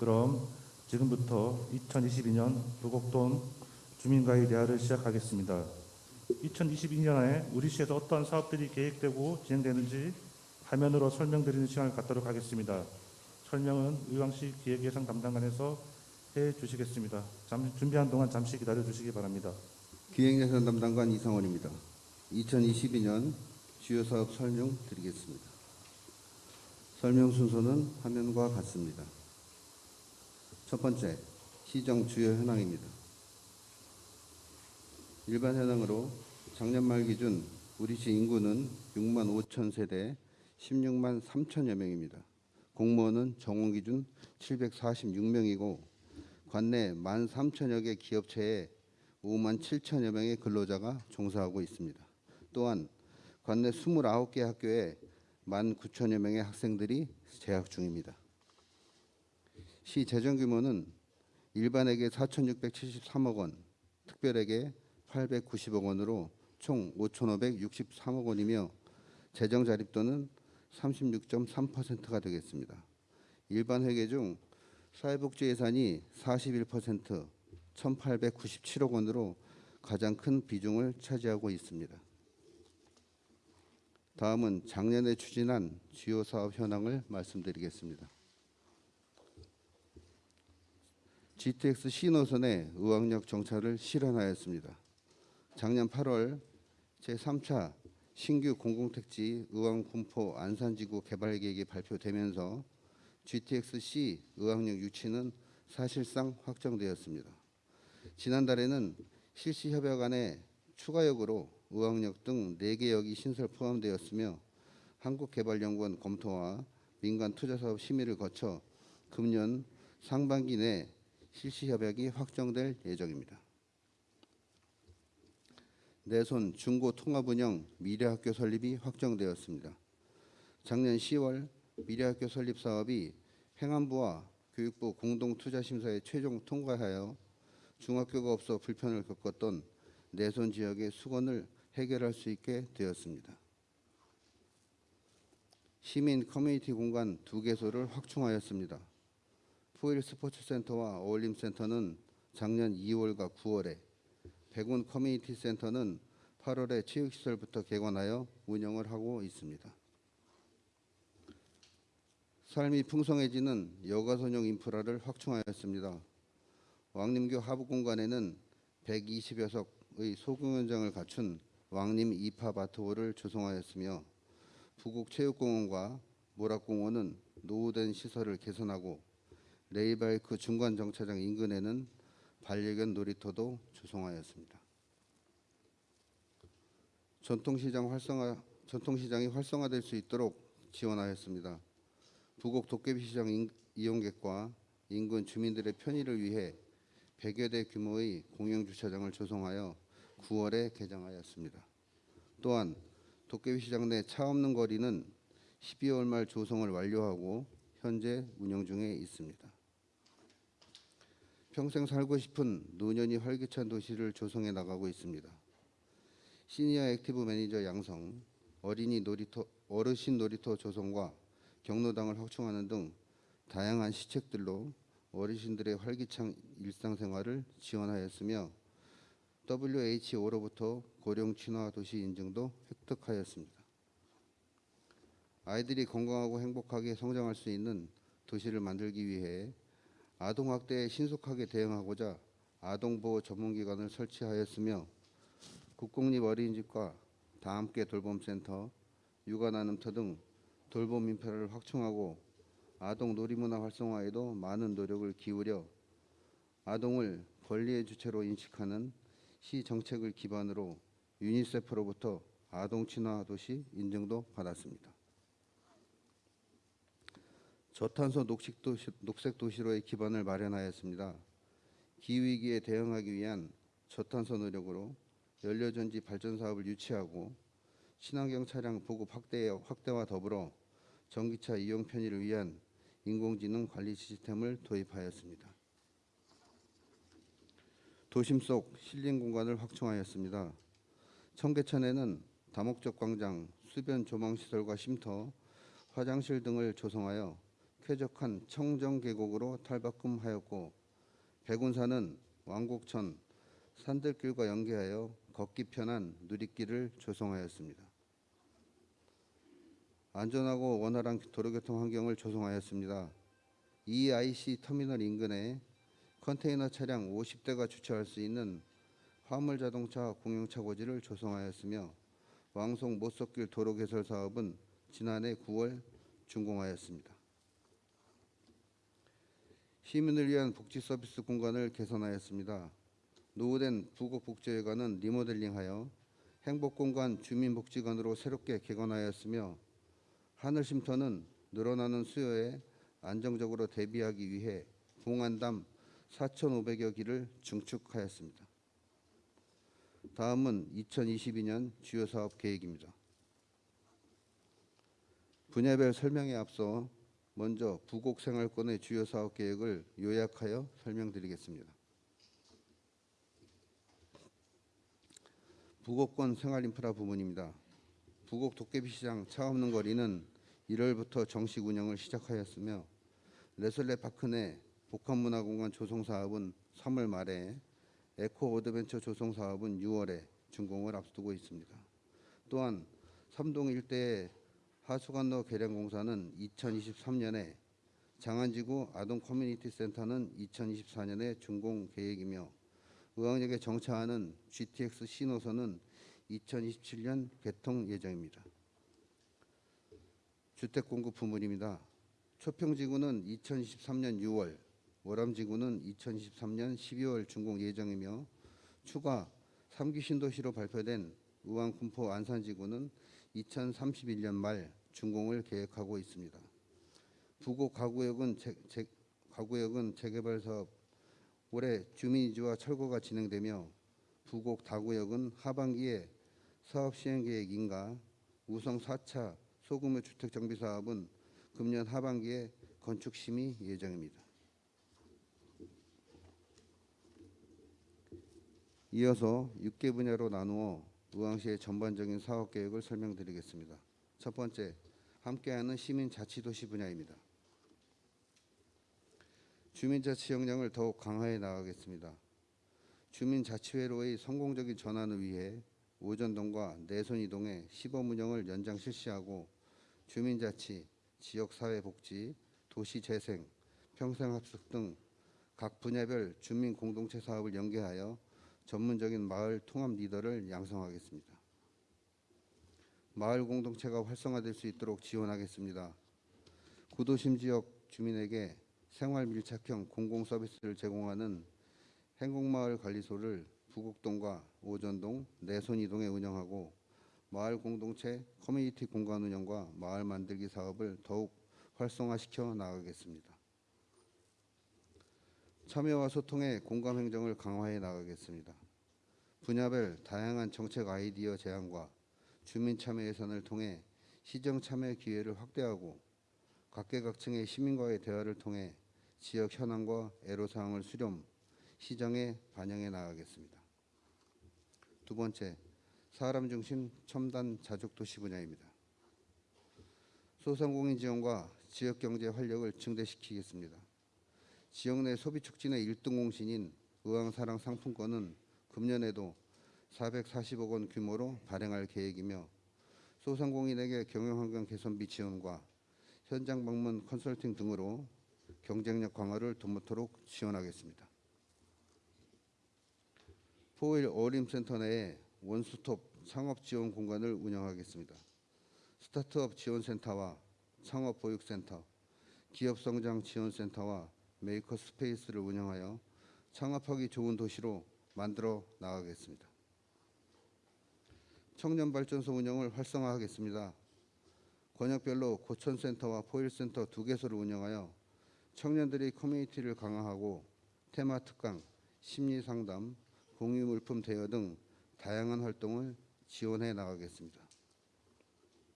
그럼 지금부터 2022년 부곡동 주민과의 대화를 시작하겠습니다. 2022년에 우리 시에서 어떠한 사업들이 계획되고 진행되는지 화면으로 설명드리는 시간을 갖도록 하겠습니다. 설명은 의왕시 기획예산 담당관에서 해 주시겠습니다. 잠시 준비한 동안 잠시 기다려 주시기 바랍니다. 기획예산 담당관 이상원입니다. 2022년 주요 사업 설명 드리겠습니다. 설명 순서는 화면과 같습니다. 첫 번째, 시정 주요 현황입니다. 일반 현황으로 작년 말 기준 우리 시 인구는 6만 5천 세대 16만 3천여 명입니다. 공무원은 정원 기준 746명이고 관내 1만 3천여 개 기업체에 5만 7천여 명의 근로자가 종사하고 있습니다. 또한 관내 29개 학교에 1만 9천여 명의 학생들이 재학 중입니다. 시 재정 규모는 일반에게 4,673억 원, 특별에게 890억 원으로 총 5,563억 원이며 재정 자립도는 36.3%가 되겠습니다. 일반 회계 중 사회복지 예산이 41%, 1,897억 원으로 가장 큰 비중을 차지하고 있습니다. 다음은 작년에 추진한 주요 사업 현황을 말씀드리겠습니다. GTX 신호선의 의왕역 정차를 실현하였습니다. 작년 8월 제3차 신규 공공택지 의왕 군포 안산지구 개발 계획이 발표되면서 GTX-C 의왕역 유치는 사실상 확정되었습니다. 지난달에는 실시 협약 안에 추가역으로 의왕역 등 4개 역이 신설 포함되었으며 한국개발연구원 검토와 민간 투자사업 심의를 거쳐 금년 상반기 내 실시 협약이 확정될 예정입니다. 내손 중고 통합 운영 미래학교 설립이 확정되었습니다. 작년 10월 미래학교 설립 사업이 행안부와 교육부 공동투자심사에 최종 통과하여 중학교가 없어 불편을 겪었던 내손 지역의 숙원을 해결할 수 있게 되었습니다. 시민 커뮤니티 공간 두 개소를 확충하였습니다. 포일 스포츠센터와 어울림센터는 작년 2월과 9월에 백운 커뮤니티 센터는 8월에 체육시설부터 개관하여 운영을 하고 있습니다. 삶이 풍성해지는 여가선용 인프라를 확충하였습니다. 왕림교 하부 공간에는 120여 석의 소공연장을 갖춘 왕림 이파 바트홀을 조성하였으며 부곡체육공원과 모락공원은 노후된 시설을 개선하고 레이바이크 중간 정차장 인근에는 반려견 놀이터도 조성하였습니다. 전통시장 활성화 전통시장이 활성화될 수 있도록 지원하였습니다. 부곡 도깨비시장 인, 이용객과 인근 주민들의 편의를 위해 100여 대 규모의 공영 주차장을 조성하여 9월에 개장하였습니다. 또한 도깨비시장 내 차 없는 거리는 12월 말 조성을 완료하고 현재 운영 중에 있습니다. 평생 살고 싶은 노년이 활기찬 도시를 조성해 나가고 있습니다. 시니어 액티브 매니저 양성, 어린이 놀이터, 어르신 놀이터 조성과 경로당을 확충하는 등 다양한 시책들로 어르신들의 활기찬 일상생활을 지원하였으며 WHO로부터 고령 친화 도시 인증도 획득하였습니다. 아이들이 건강하고 행복하게 성장할 수 있는 도시를 만들기 위해 아동학대에 신속하게 대응하고자 아동보호 전문기관을 설치하였으며 국공립 어린이집과 다함께 돌봄센터, 육아나눔터 등 돌봄 인프라를 확충하고 아동 놀이문화 활성화에도 많은 노력을 기울여 아동을 권리의 주체로 인식하는 시 정책을 기반으로 유니세프로부터 아동 친화 도시 인증도 받았습니다. 저탄소 녹색 도시, 녹색 도시로의 기반을 마련하였습니다. 기후위기에 대응하기 위한 저탄소 노력으로 연료전지 발전 사업을 유치하고 친환경 차량 보급 확대, 확대와 더불어 전기차 이용 편의를 위한 인공지능 관리 시스템을 도입하였습니다. 도심 속 실린 공간을 확충하였습니다. 청계천에는 다목적 광장, 수변 조망 시설과 쉼터, 화장실 등을 조성하여 쾌적한 청정 계곡으로 탈바꿈하였고 백운산은 왕곡천 산들길과 연계하여 걷기 편한 누리길을 조성하였습니다. 안전하고 원활한 도로교통 환경을 조성하였습니다. EIC 터미널 인근에 컨테이너 차량 50대가 주차할 수 있는 화물 자동차 공용차 고지를 조성하였으며 왕송 모석길 도로 개설 사업은 지난해 9월 준공하였습니다. 시민을 위한 복지 서비스 공간을 개선하였습니다. 노후된 부곡복지회관은 리모델링하여 행복공간 주민복지관으로 새롭게 개관하였으며 하늘쉼터는 늘어나는 수요에 안정적으로 대비하기 위해 봉안담 4,500여 기를 증축하였습니다. 다음은 2022년 주요 사업 계획입니다. 분야별 설명에 앞서 먼저 부곡 생활권의 주요 사업 계획을 요약하여 설명드리겠습니다. 부곡권 생활인프라 부문입니다. 부곡 도깨비시장 차 없는 거리는 1월부터 정식 운영을 시작하였으며 레솔레 파크 내 복합문화공간 조성 사업은 3월 말에 에코 어드벤처 조성 사업은 6월에 준공을 앞두고 있습니다. 또한 삼동 일대의 하수관로 개량 공사는 2023년에 장안지구 아동 커뮤니티 센터는 2024년에 준공 계획이며 의왕역에 정차하는 GTX 신호선은 2027년 개통 예정입니다. 주택 공급 부문입니다. 초평지구는 2023년 6월, 월암지구는 2023년 12월 준공 예정이며 추가 3기 신도시로 발표된 의왕 군포 안산지구는 2031년 말 준공을 계획하고 있습니다. 부곡 가구역은 재, 재, 가구역은 재개발 사업 올해 주민이주와 철거가 진행되며 부곡 다구역은 하반기에 사업 시행 계획 인가 우성 4차 소규모 주택 정비 사업은 금년 하반기에 건축 심의 예정입니다. 이어서 6개 분야로 나누어 의왕시의 전반적인 사업 계획을 설명드리겠습니다. 첫 번째, 함께하는 시민 자치도시 분야입니다. 주민자치 역량을 더욱 강화해 나가겠습니다. 주민자치회로의 성공적인 전환을 위해 오전동과 내손이동의 시범 운영을 연장 실시하고 주민자치, 지역사회복지, 도시재생, 평생학습 등각 분야별 주민 공동체 사업을 연계하여 전문적인 마을 통합 리더를 양성하겠습니다. 마을 공동체가 활성화될 수 있도록 지원하겠습니다. 구도심 지역 주민에게 생활 밀착형 공공 서비스를 제공하는 행복마을 관리소를 부곡동과 오전동, 내손이동에 운영하고 마을 공동체 커뮤니티 공간 운영과 마을 만들기 사업을 더욱 활성화시켜 나가겠습니다. 참여와 소통의 공감 행정을 강화해 나가겠습니다. 분야별 다양한 정책 아이디어 제안과 주민 참여 예산을 통해 시정 참여 기회를 확대하고 각계각층의 시민과의 대화를 통해 지역 현황과 애로사항을 수렴, 시정에 반영해 나가겠습니다. 두 번째, 사람 중심 첨단 자족 도시 분야입니다. 소상공인 지원과 지역 경제 활력을 증대시키겠습니다. 지역 내 소비 촉진의 1등 공신인 의왕사랑 상품권은 금년에도 440억 원 규모로 발행할 계획이며 소상공인에게 경영환경 개선비 지원과 현장 방문 컨설팅 등으로 경쟁력 강화를 도모토록 지원하겠습니다. 포일 어림센터 내에 원스톱 창업 지원 공간을 운영하겠습니다. 스타트업 지원센터와 창업 보육센터, 기업 성장 지원센터와 메이커 스페이스를 운영하여 창업하기 좋은 도시로 만들어 나가겠습니다. 청년 발전소 운영을 활성화하겠습니다. 권역별로 고천센터와 포일센터 두 개소를 운영하여 청년들의 커뮤니티를 강화하고 테마 특강, 심리 상담, 공유 물품 대여 등 다양한 활동을 지원해 나가겠습니다.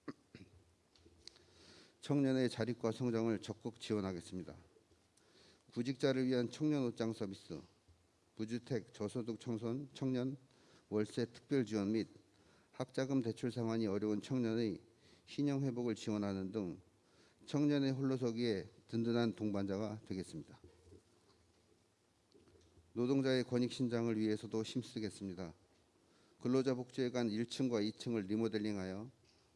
청년의 자립과 성장을 적극 지원하겠습니다. 구직자를 위한 청년 옷장 서비스, 무주택 저소득 청소년 청년 월세 특별 지원 및 학자금 대출 상환이 어려운 청년의 신용 회복을 지원하는 등 청년의 홀로서기에 든든한 동반자가 되겠습니다. 노동자의 권익 신장을 위해서도 힘쓰겠습니다. 근로자 복지회관 1층과 2층을 리모델링하여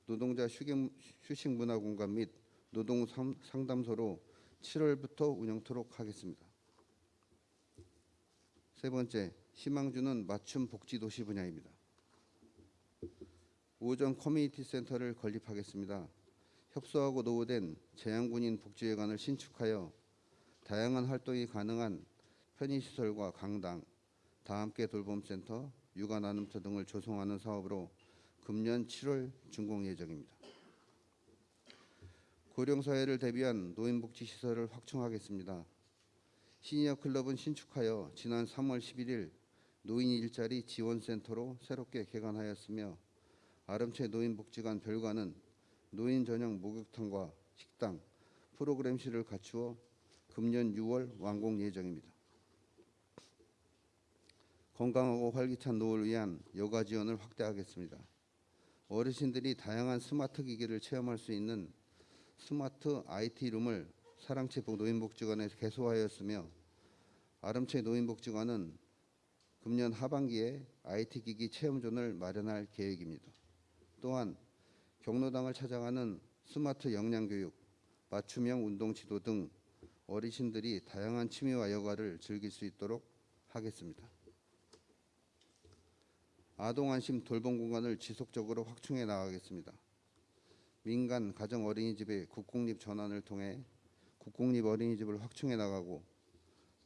노동자 휴식, 문화 공간 및 노동 삼- 상담소로 7월부터 운영토록 하겠습니다. 세 번째, 희망주는 맞춤 복지 도시 분야입니다. 오전 커뮤니티 센터를 건립하겠습니다. 협소하고 노후된 재향군인 복지회관을 신축하여 다양한 활동이 가능한 편의시설과 강당, 다함께 돌봄센터, 육아 나눔터 등을 조성하는 사업으로 금년 7월 준공 예정입니다. 고령사회를 대비한 노인복지시설을 확충하겠습니다. 시니어 클럽은 신축하여 지난 3월 11일 노인 일자리 지원센터로 새롭게 개관하였으며 아름채 노인복지관 별관은 노인 전용 목욕탕과 식당, 프로그램실을 갖추어 금년 6월 완공 예정입니다. 건강하고 활기찬 노후를 위한 여가 지원을 확대하겠습니다. 어르신들이 다양한 스마트 기기를 체험할 수 있는 스마트 IT 룸을 사랑채 노인복지관에 개소하였으며 아름채 노인복지관은 금년 하반기에 IT 기기 체험존을 마련할 계획입니다. 또한 경로당을 찾아가는 스마트 영양교육, 맞춤형 운동 지도 등 어르신들이 다양한 취미와 여가를 즐길 수 있도록 하겠습니다. 아동 안심 돌봄 공간을 지속적으로 확충해 나가겠습니다. 민간 가정 어린이집의 국공립 전환을 통해 국공립 어린이집을 확충해 나가고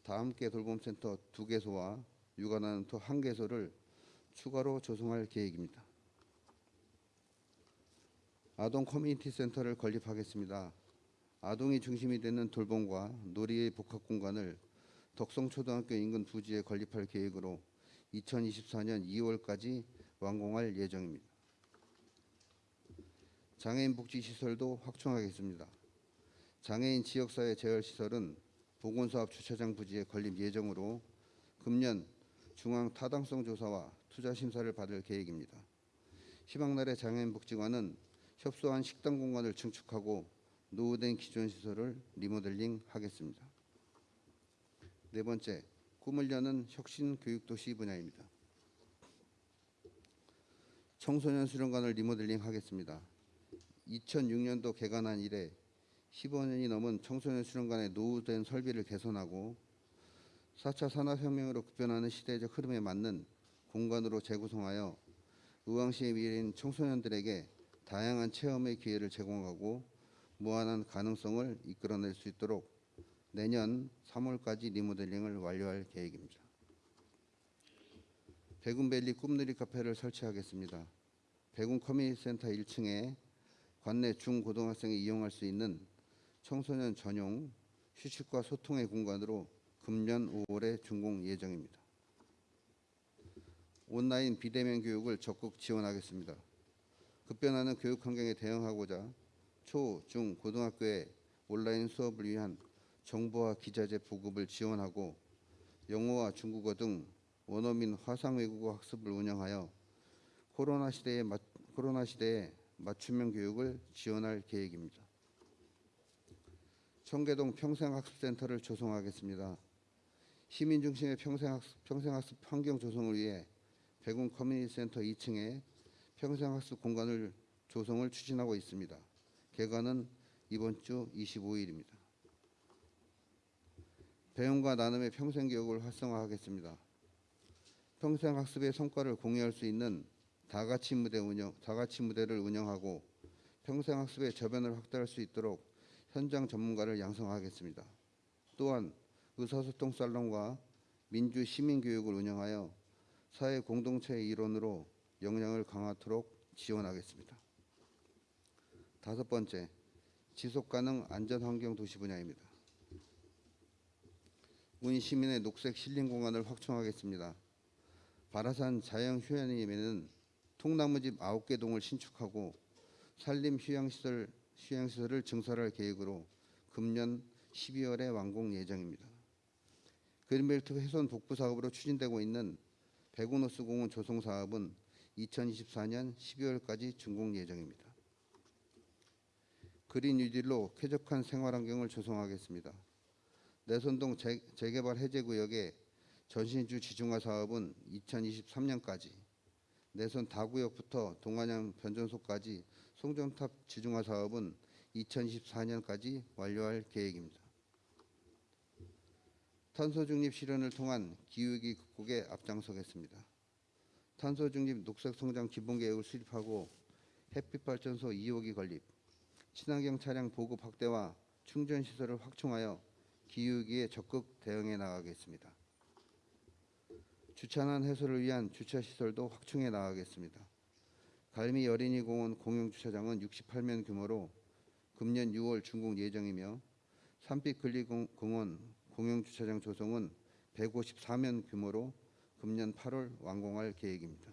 다함께 돌봄센터 두 개소와 육아나눔터 한 개소를 추가로 조성할 계획입니다. 아동 커뮤니티 센터를 건립하겠습니다. 아동이 중심이 되는 돌봄과 놀이의 복합 공간을 덕성초등학교 인근 부지에 건립할 계획으로 2024년 2월까지 완공할 예정입니다. 장애인 복지 시설도 확충하겠습니다. 장애인 지역사회 재활 시설은 보건사업 주차장 부지에 건립 예정으로 금년 중앙 타당성 조사와 투자 심사를 받을 계획입니다. 희망나래 장애인 복지관은 협소한 식당 공간을 증축하고 노후된 기존 시설을 리모델링 하겠습니다. 네 번째, 꿈을 여는 혁신 교육 도시 분야입니다. 청소년 수련관을 리모델링 하겠습니다. 2006년도 개관한 이래 15년이 넘은 청소년 수련관의 노후된 설비를 개선하고 4차 산업혁명으로 급변하는 시대적 흐름에 맞는 공간으로 재구성하여 의왕시의 미래인 청소년들에게 다양한 체험의 기회를 제공하고 무한한 가능성을 이끌어낼 수 있도록 내년 3월까지 리모델링을 완료할 계획입니다. 백운밸리 꿈누리 카페를 설치하겠습니다. 백운 커뮤니티 센터 1층에 관내 중고등학생이 이용할 수 있는 청소년 전용 휴식과 소통의 공간으로 금년 5월에 준공 예정입니다. 온라인 비대면 교육을 적극 지원하겠습니다. 급변하는 교육 환경에 대응하고자 초, 중, 고등학교에 온라인 수업을 위한 정보와 기자재 보급을 지원하고 영어와 중국어 등 원어민 화상 외국어 학습을 운영하여 코로나 시대에 맞, 코로나 시대에 맞춤형 교육을 지원할 계획입니다. 청계동 평생학습센터를 조성하겠습니다. 시민 중심의 평생학습, 평생학습 환경 조성을 위해 백운 커뮤니티 센터 2층에 평생학습 공간을 조성을 추진하고 있습니다. 개관은 이번 주 25일입니다. 배움과 나눔의 평생교육을 활성화하겠습니다. 평생학습의 성과를 공유할 수 있는 다가치 무대 운영, 다가치 무대를 운영하고 평생학습의 저변을 확대할 수 있도록 현장 전문가를 양성하겠습니다. 또한 의사소통 살롱과 민주 시민교육을 운영하여 사회 공동체의 일원으로 역량을 강화토록 지원하겠습니다. 다섯 번째, 지속가능 안전환경 도시 분야입니다. 운 시민의 녹색 힐링 공간을 확충하겠습니다. 바라산 자연휴양림에는 통나무집 9개 동을 신축하고 산림 휴양시설, 휴양시설을 증설할 계획으로 금년 12월에 완공 예정입니다. 그린벨트 훼손 복구 사업으로 추진되고 있는 백운호수 공원 조성 사업은 2024년 12월까지 준공 예정입니다. 그린 뉴딜로 쾌적한 생활 환경을 조성하겠습니다. 내선동 재, 재개발 해제구역의 전신주 지중화 사업은 2023년까지, 내선 다구역부터 동안양 변전소까지 송정탑 지중화 사업은 2024년까지 완료할 계획입니다. 탄소 중립 실현을 통한 기후위기 극복에 앞장서겠습니다. 탄소 중립 녹색 성장 기본 계획을 수립하고 햇빛 발전소 2호기 건립, 친환경 차량 보급 확대와 충전 시설을 확충하여 기후위기에 적극 대응해 나가겠습니다. 주차난 해소를 위한 주차 시설도 확충해 나가겠습니다. 갈미 어린이공원 공용 주차장은 68면 규모로 금년 6월 준공 예정이며 산빛 근리공원 공용 주차장 조성은 154면 규모로 금년 8월 완공할 계획입니다.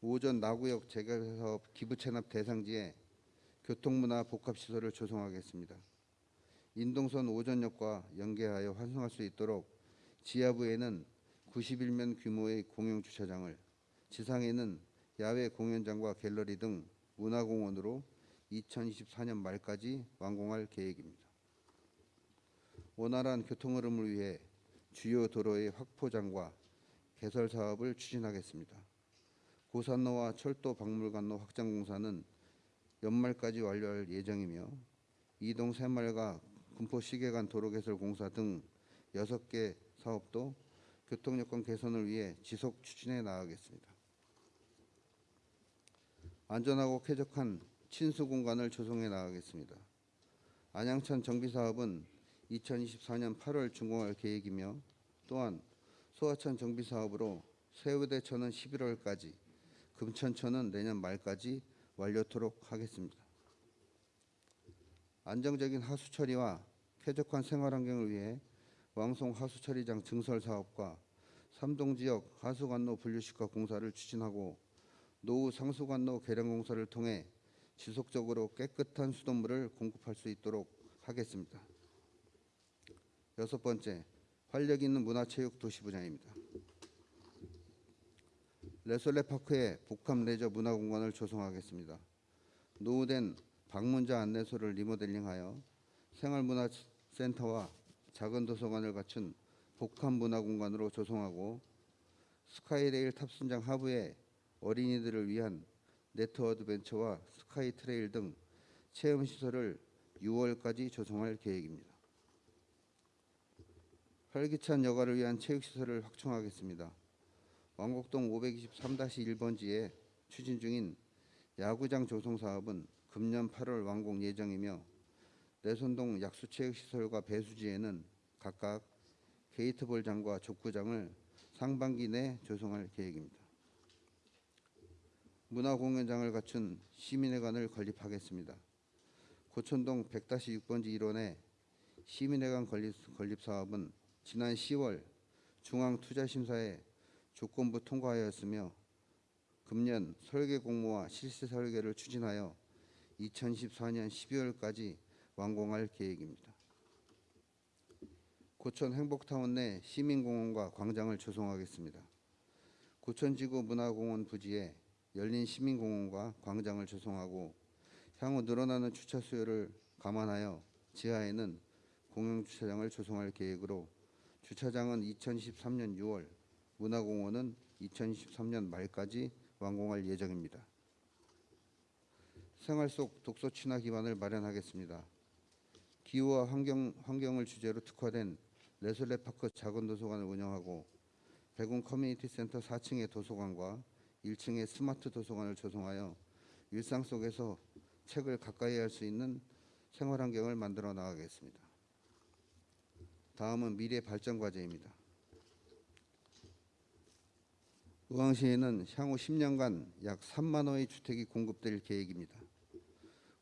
오전 나구역 재개발 사업 기부 체납 대상지에 교통문화 복합시설을 조성하겠습니다. 인동선 오전역과 연계하여 환승할 수 있도록 지하부에는 91면 규모의 공용 주차장을, 지상에는 야외 공연장과 갤러리 등 문화공원으로 2024년 말까지 완공할 계획입니다. 원활한 교통 흐름을 위해 주요 도로의 확포장과 개설 사업을 추진하겠습니다. 고산로와 철도 박물관로 확장 공사는 연말까지 완료할 예정이며 이동 새마을과 군포 시계간 도로 개설 공사 등 6개 사업도 교통 여건 개선을 위해 지속 추진해 나가겠습니다. 안전하고 쾌적한 친수 공간을 조성해 나가겠습니다. 안양천 정비 사업은 2024년 8월 준공할 계획이며 또한 소하천 정비 사업으로 세우대천은 11월까지, 금천천은 내년 말까지 완료토록 하겠습니다. 안정적인 하수 처리와 쾌적한 생활 환경을 위해 왕송 하수 처리장 증설 사업과 삼동 지역 하수관로 분류식화 공사를 추진하고 노후 상수관로 개량 공사를 통해 지속적으로 깨끗한 수돗물을 공급할 수 있도록 하겠습니다. 여섯 번째, 활력 있는 문화체육 도시 분야입니다. 레솔레 파크에 복합 레저 문화공간을 조성하겠습니다. 노후된 방문자 안내소를 리모델링하여 생활문화센터와 작은 도서관을 갖춘 복합 문화공간으로 조성하고 스카이레일 탑승장 하부에 어린이들을 위한 네트 어드벤처와 스카이 트레일 등 체험 시설을 6월까지 조성할 계획입니다. 활기찬 여가를 위한 체육 시설을 확충하겠습니다. 왕곡동 523-1번지에 추진 중인 야구장 조성 사업은 금년 8월 완공 예정이며 내손동 약수체육시설과 배수지에는 각각 게이트볼장과 족구장을 상반기 내 조성할 계획입니다. 문화공연장을 갖춘 시민회관을 건립하겠습니다. 고천동 100-6번지 일원의 시민회관 건립, 건립 사업은 지난 10월 중앙투자심사에 조건부 통과하였으며 금년 설계 공모와 실시 설계를 추진하여 2014년 12월까지 완공할 계획입니다. 고천 행복타운 내 시민공원과 광장을 조성하겠습니다. 고천지구 문화공원 부지에 열린 시민공원과 광장을 조성하고 향후 늘어나는 주차 수요를 감안하여 지하에는 공용 주차장을 조성할 계획으로 주차장은 2013년 6월, 문화공원은 2023년 말까지 완공할 예정입니다. 생활 속 독서 친화 기반을 마련하겠습니다. 기후와 환경, 환경을 주제로 특화된 레솔레 파크 작은 도서관을 운영하고 백운 커뮤니티 센터 4층의 도서관과 1층의 스마트 도서관을 조성하여 일상 속에서 책을 가까이 할 수 있는 생활 환경을 만들어 나가겠습니다. 다음은 미래 발전 과제입니다. 의왕시에는 향후 10년간 약 3만 호의 주택이 공급될 계획입니다.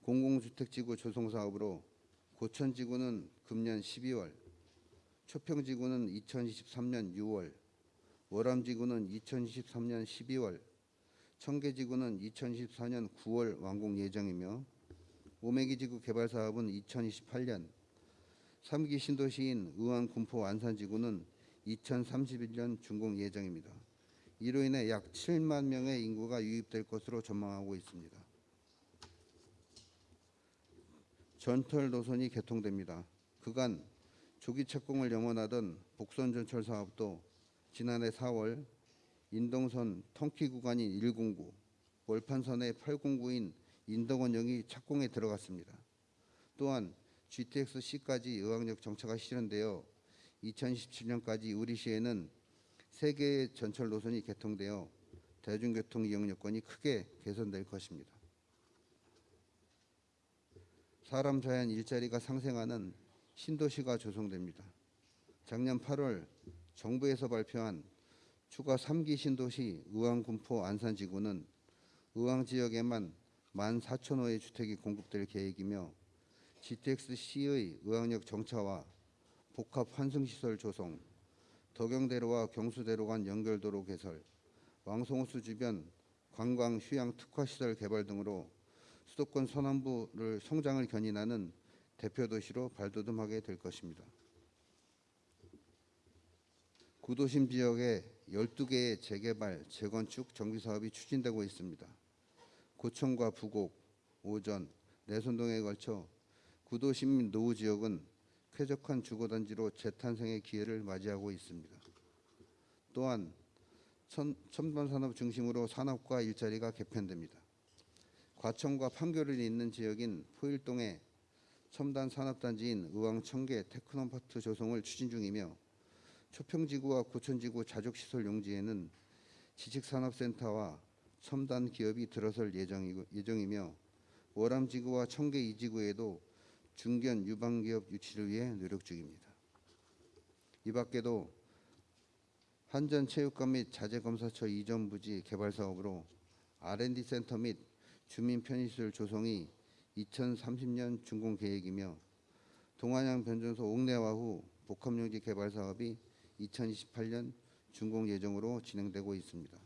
공공주택지구 조성 사업으로 고천지구는 금년 12월, 초평지구는 2023년 6월, 월암지구는 2023년 12월, 청계지구는 2024년 9월 완공 예정이며 오메기지구 개발 사업은 2028년, 3기 신도시인 의왕 군포 안산지구는 2031년 준공 예정입니다. 이로 인해 약 7만 명의 인구가 유입될 것으로 전망하고 있습니다. 전철 노선이 개통됩니다. 그간 조기 착공을 염원하던 복선 전철 사업도 지난해 4월 인동선 통키 구간인 109, 월판선의 809인 인덕원역이 착공에 들어갔습니다. 또한 GTX-C까지 의왕역 정차가 실현되어 2027년까지 우리시에는 세 개의 전철 노선이 개통되어 대중교통 이용 여건이 크게 개선될 것입니다. 사람 자연 일자리가 상생하는 신도시가 조성됩니다. 작년 8월 정부에서 발표한 추가 3기 신도시 의왕, 군포, 안산 지구는 의왕 지역에만 14,000호의 주택이 공급될 계획이며 GTX-C의 의왕역 정차와 복합 환승시설 조성, 덕영대로와 경수대로 간 연결도로 개설, 왕송호수 주변 관광 휴양 특화시설 개발 등으로 수도권 서남부를 성장을 견인하는 대표 도시로 발돋움하게 될 것입니다. 구도심 지역에 12개의 재개발, 재건축, 정비 사업이 추진되고 있습니다. 고천과 부곡, 오전, 내선동에 걸쳐 구도심 노후 지역은 쾌적한 주거단지로 재탄생의 기회를 맞이하고 있습니다. 또한 천, 첨단 산업 중심으로 산업과 일자리가 개편됩니다. 과천과 판교를 잇는 지역인 포일동에 첨단 산업단지인 의왕 청계 테크노파크 조성을 추진 중이며 초평지구와 고천지구 자족시설 용지에는 지식산업센터와 첨단 기업이 들어설 예정이고, 예정이 며 월암지구와 청계 이지구에도 중견 유망기업 유치를 위해 노력 중입니다. 이 밖에도 한전체육관 및 자재검사처 이전 부지 개발 사업으로 R&D 센터 및 주민 편의시설 조성이 2030년 준공 계획이며 동안양 변전소 옥내화 후 복합용지 개발 사업이 2028년 준공 예정으로 진행되고 있습니다.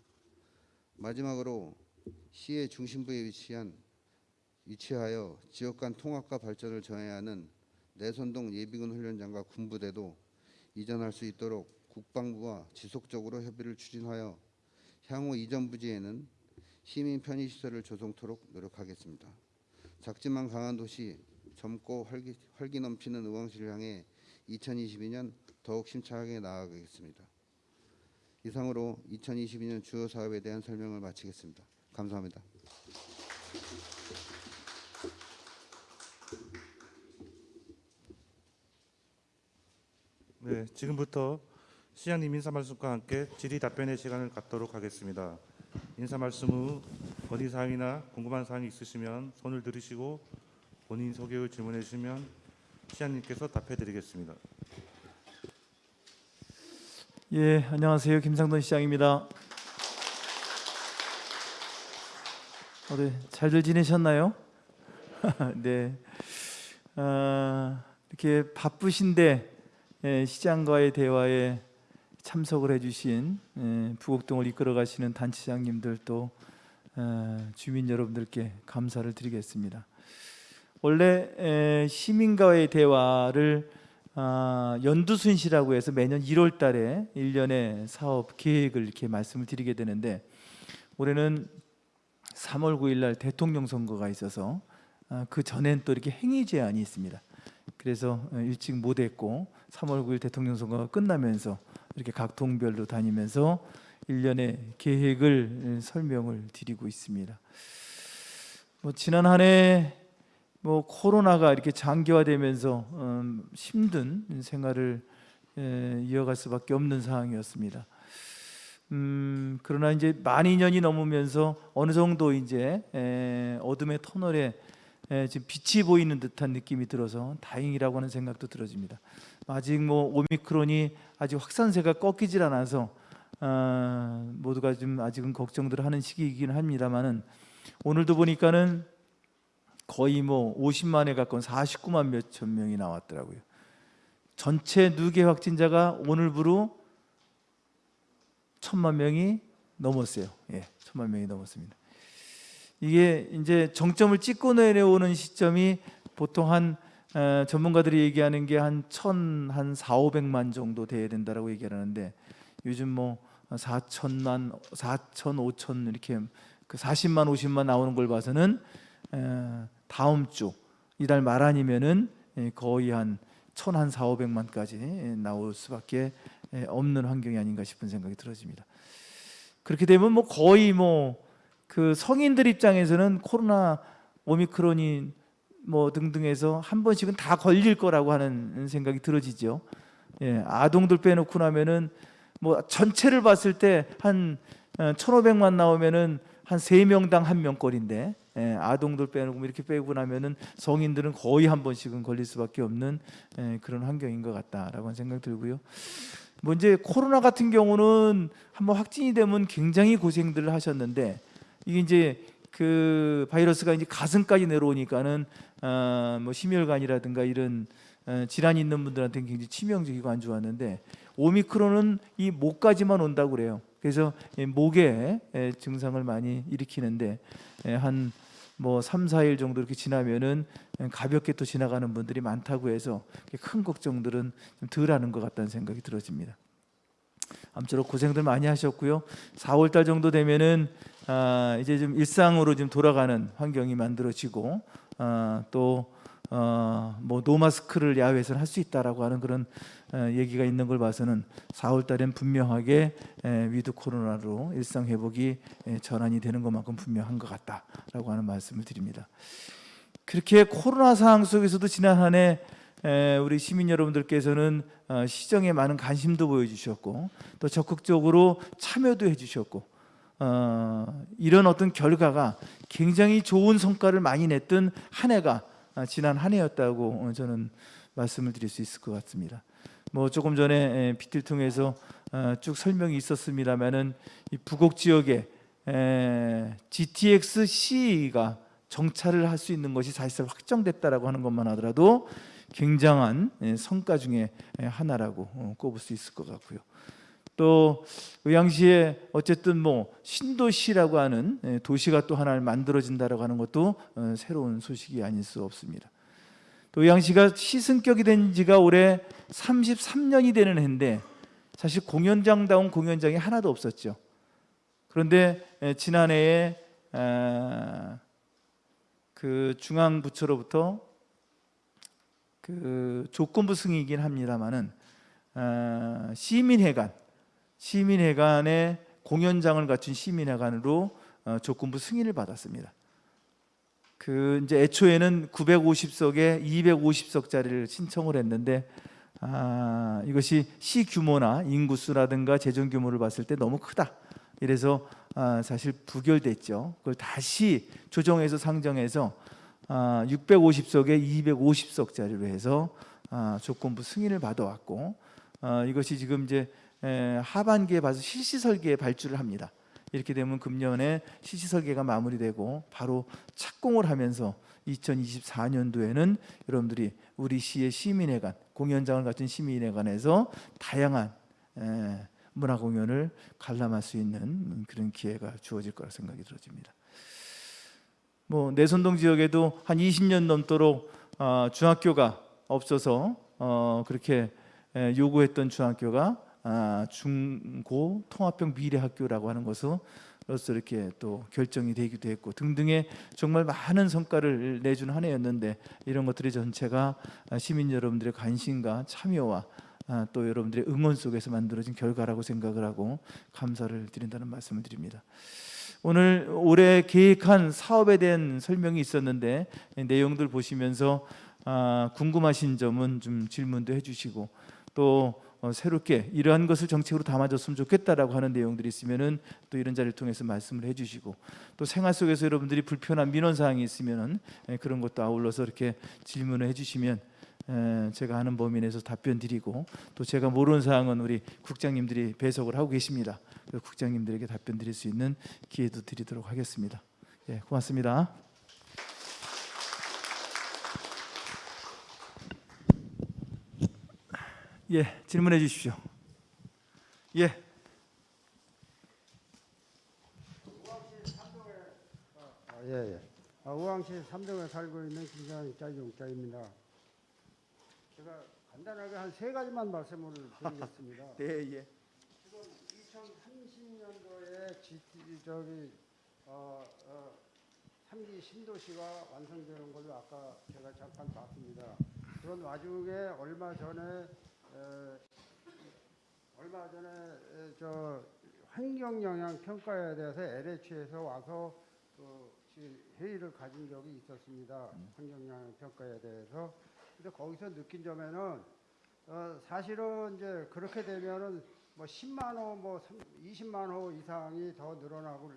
마지막으로 시의 중심부에 위치한 위치하여 지역 간 통합과 발전을 저해야 하는 내선동 예비군 훈련장과 군부대도 이전할 수 있도록 국방부와 지속적으로 협의를 추진하여 향후 이전 부지에는 시민 편의 시설을 조성토록 노력하겠습니다. 작지만 강한 도시 젊고 활기, 활기 넘치는 의왕시를 향해 2022년 더욱 심차게 나아가겠습니다. 이상으로 2022년 주요 사업에 대한 설명을 마치겠습니다. 감사합니다. 네, 지금부터 시장님 인사 말씀과 함께 질의 답변의 시간을 갖도록 하겠습니다. 인사 말씀 후 건의 사항이나 궁금한 사항이 있으시면 손을 들으시고 본인 소개 후 질문해 주시면 시장님께서 답해 드리겠습니다. 예, 안녕하세요. 김상돈 시장입니다. 어, 네, 잘들 지내셨나요? 네. 아, 이렇게 바쁘신데 예, 시장과의 대화에 참석을 해주신 예, 부곡동을 이끌어 가시는 단체장님들 또 어, 주민 여러분들께 감사를 드리겠습니다. 원래 에, 시민과의 대화를 아, 연두순시라고 해서 매년 1월 달에 1년의 사업 계획을 이렇게 말씀을 드리게 되는데 올해는 3월 9일 날 대통령 선거가 있어서 아, 그 전엔 또 이렇게 행위 제한이 있습니다. 그래서 어, 일찍 못 했고 3월 9일 대통령 선거가 끝나면서 이렇게 각 동별로 다니면서 1년의 계획을 설명을 드리고 있습니다. 뭐 지난 한해 뭐 코로나가 이렇게 장기화되면서 음, 힘든 생활을 에, 이어갈 수밖에 없는 상황이었습니다. 음, 그러나 이제 만 2년이 넘으면서 어느 정도 이제 에, 어둠의 터널에 에, 지금 빛이 보이는 듯한 느낌이 들어서 다행이라고 하는 생각도 들어집니다. 아직 뭐 오미크론이 아직 확산세가 꺾이질 않아서 아, 모두가 좀 아직은 걱정들 하는 시기이긴 합니다만은 오늘도 보니까는 거의 뭐 50만에 가까운 49만 몇 천 명이 나왔더라고요. 전체 누계 확진자가 오늘부로 천만 명이 넘었어요. 예, 천만 명이 넘었습니다. 이게 이제 정점을 찍고 내려오는 시점이 보통 한 에, 전문가들이 얘기하는 게 한 천, 한 4, 500만 정도 돼야 된다라고 얘기하는데 요즘 뭐 4천만, 4천, 5천 이렇게 그 40만, 50만 나오는 걸 봐서는 에, 다음 주 이달 말 아니면은 예, 거의 한 천한 사오백만까지 예, 나올 수밖에 예, 없는 환경이 아닌가 싶은 생각이 들어집니다. 그렇게 되면 뭐 거의 뭐 그 성인들 입장에서는 코로나 오미크론이 뭐 등등해서 한 번씩은 다 걸릴 거라고 하는 생각이 들어지죠. 예, 아동들 빼놓고 나면은 뭐 전체를 봤을 때 한 1,500만 나오면은 한세 명당 한 명꼴인데 예, 아동들 빼놓고 이렇게 빼고 나면은 성인들은 거의 한 번씩은 걸릴 수밖에 없는 예, 그런 환경인 것 같다라고 생각 들고요. 뭐 이제 코로나 같은 경우는 한번 확진이 되면 굉장히 고생들을 하셨는데 이게 이제 그 바이러스가 이제 가슴까지 내려오니까는 어, 뭐 심혈관이라든가 이런 어, 질환이 있는 분들한테는 굉장히 치명적이고 안 좋았는데 오미크론은 이 목까지만 온다고 그래요. 그래서 이 목에 에, 증상을 많이 일으키는데 한 뭐 3, 4일 정도 이렇게 지나면은 가볍게 또 지나가는 분들이 많다고 해서 큰 걱정들은 좀 덜하는 것 같다는 생각이 들어집니다. 아무쪼록 고생들 많이 하셨고요. 4월 달 정도 되면은 아, 이제 좀 일상으로 좀 돌아가는 환경이 만들어지고 아, 또 어, 뭐 노 마스크를 야외에서는 할수 있다라고 하는 그런 어, 얘기가 있는 걸 봐서는 4월 달엔 분명하게 에, 위드 코로나로 일상 회복이 에, 전환이 되는 것만큼 분명한 것 같다라고 하는 말씀을 드립니다. 그렇게 코로나 상황 속에서도 지난 한해 에, 우리 시민 여러분들께서는 어, 시정에 많은 관심도 보여주셨고 또 적극적으로 참여도 해주셨고 어, 이런 어떤 결과가 굉장히 좋은 성과를 많이 냈던 한 해가 아, 지난 한 해였다고 어, 저는 말씀을 드릴 수 있을 것 같습니다. 뭐 조금 전에 비틀 통해서 어, 쭉 설명이 있었습니다만은 이 부곡 지역에 에, GTX C가 정차를 할 수 있는 것이 사실상 확정됐다라고 하는 것만 하더라도 굉장한 예, 성과 중에 예, 하나라고 어, 꼽을 수 있을 것 같고요. 또 의왕시에 어쨌든 뭐 신도시라고 하는 예, 도시가 또 하나를 만들어진다라고 하는 것도 어, 새로운 소식이 아닐 수 없습니다. 또 의왕시가 시승격이 된 지가 올해 33년이 되는 해인데 사실 공연장다운 공연장이 하나도 없었죠. 그런데 예, 지난해에 아, 그 중앙부처로부터 그 조건부 승이긴 합니다만은 아, 시민회관 시민회관의 공연장을 갖춘 시민회관으로 어, 조건부 승인을 받았습니다. 그 이제 애초에는 950석에 250석짜리를 신청을 했는데 아, 이것이 시 규모나 인구수라든가 재정 규모를 봤을 때 너무 크다. 이래서 아, 사실 부결됐죠. 그걸 다시 조정해서 상정해서 아, 650석에 250석짜리로 해서 아, 조건부 승인을 받아왔고 아, 이것이 지금 이제 에, 하반기에 봐서 실시 설계에 발주를 합니다. 이렇게 되면 금년에 실시 설계가 마무리되고 바로 착공을 하면서 2024년도에는 여러분들이 우리 시의 시민회관 공연장을 갖춘 시민회관에서 다양한 에, 문화 공연을 관람할 수 있는 그런 기회가 주어질 거라 생각이 들어집니다. 뭐 내선동 지역에도 한 20년 넘도록 어, 중학교가 없어서 어, 그렇게 에, 요구했던 중학교가 아, 중고 통합형 미래학교라고 하는 것으로서 이렇게 또 결정이 되기도 했고 등등의 정말 많은 성과를 내준 한 해였는데 이런 것들이 전체가 시민 여러분들의 관심과 참여와 아, 또 여러분들의 응원 속에서 만들어진 결과라고 생각을 하고 감사를 드린다는 말씀을 드립니다. 오늘 올해 계획한 사업에 대한 설명이 있었는데 내용들 보시면서 아, 궁금하신 점은 좀 질문도 해주시고 또 어, 새롭게 이러한 것을 정책으로 담아줬으면 좋겠다라고 하는 내용들이 있으면은 또 이런 자리를 통해서 말씀을 해주시고 또 생활 속에서 여러분들이 불편한 민원 사항이 있으면은 에, 그런 것도 아울러서 이렇게 질문을 해주시면 에, 제가 하는 범위 내에서 답변 드리고 또 제가 모르는 사항은 우리 국장님들이 배석을 하고 계십니다. 국장님들에게 답변 드릴 수 있는 기회도 드리도록 하겠습니다. 예, 고맙습니다. 예, 질문해 주십시오. 예, 아, 예, 예. 아, 우왕시 삼동에 살고 있는 김장자 용자입니다. 제가 간단하게 한 세 가지만 말씀을 드리겠습니다. 네, 예. 지금 2030년도에 GT 저기 어, 어, 3기 신도시가 완성되는 걸로 아까 제가 잠깐 봤습니다. 그런 와중에 얼마 전에 에, 얼마 전에 에, 저 환경 영향 평가에 대해서 LH에서 와서 그 지- 회의를 가진 적이 있었습니다. 환경 영향 평가에 대해서. 근데 거기서 느낀 점에는 어, 사실은 이제 그렇게 되면은 뭐 10만 호, 뭐 20만 호 이상이 더 늘어나고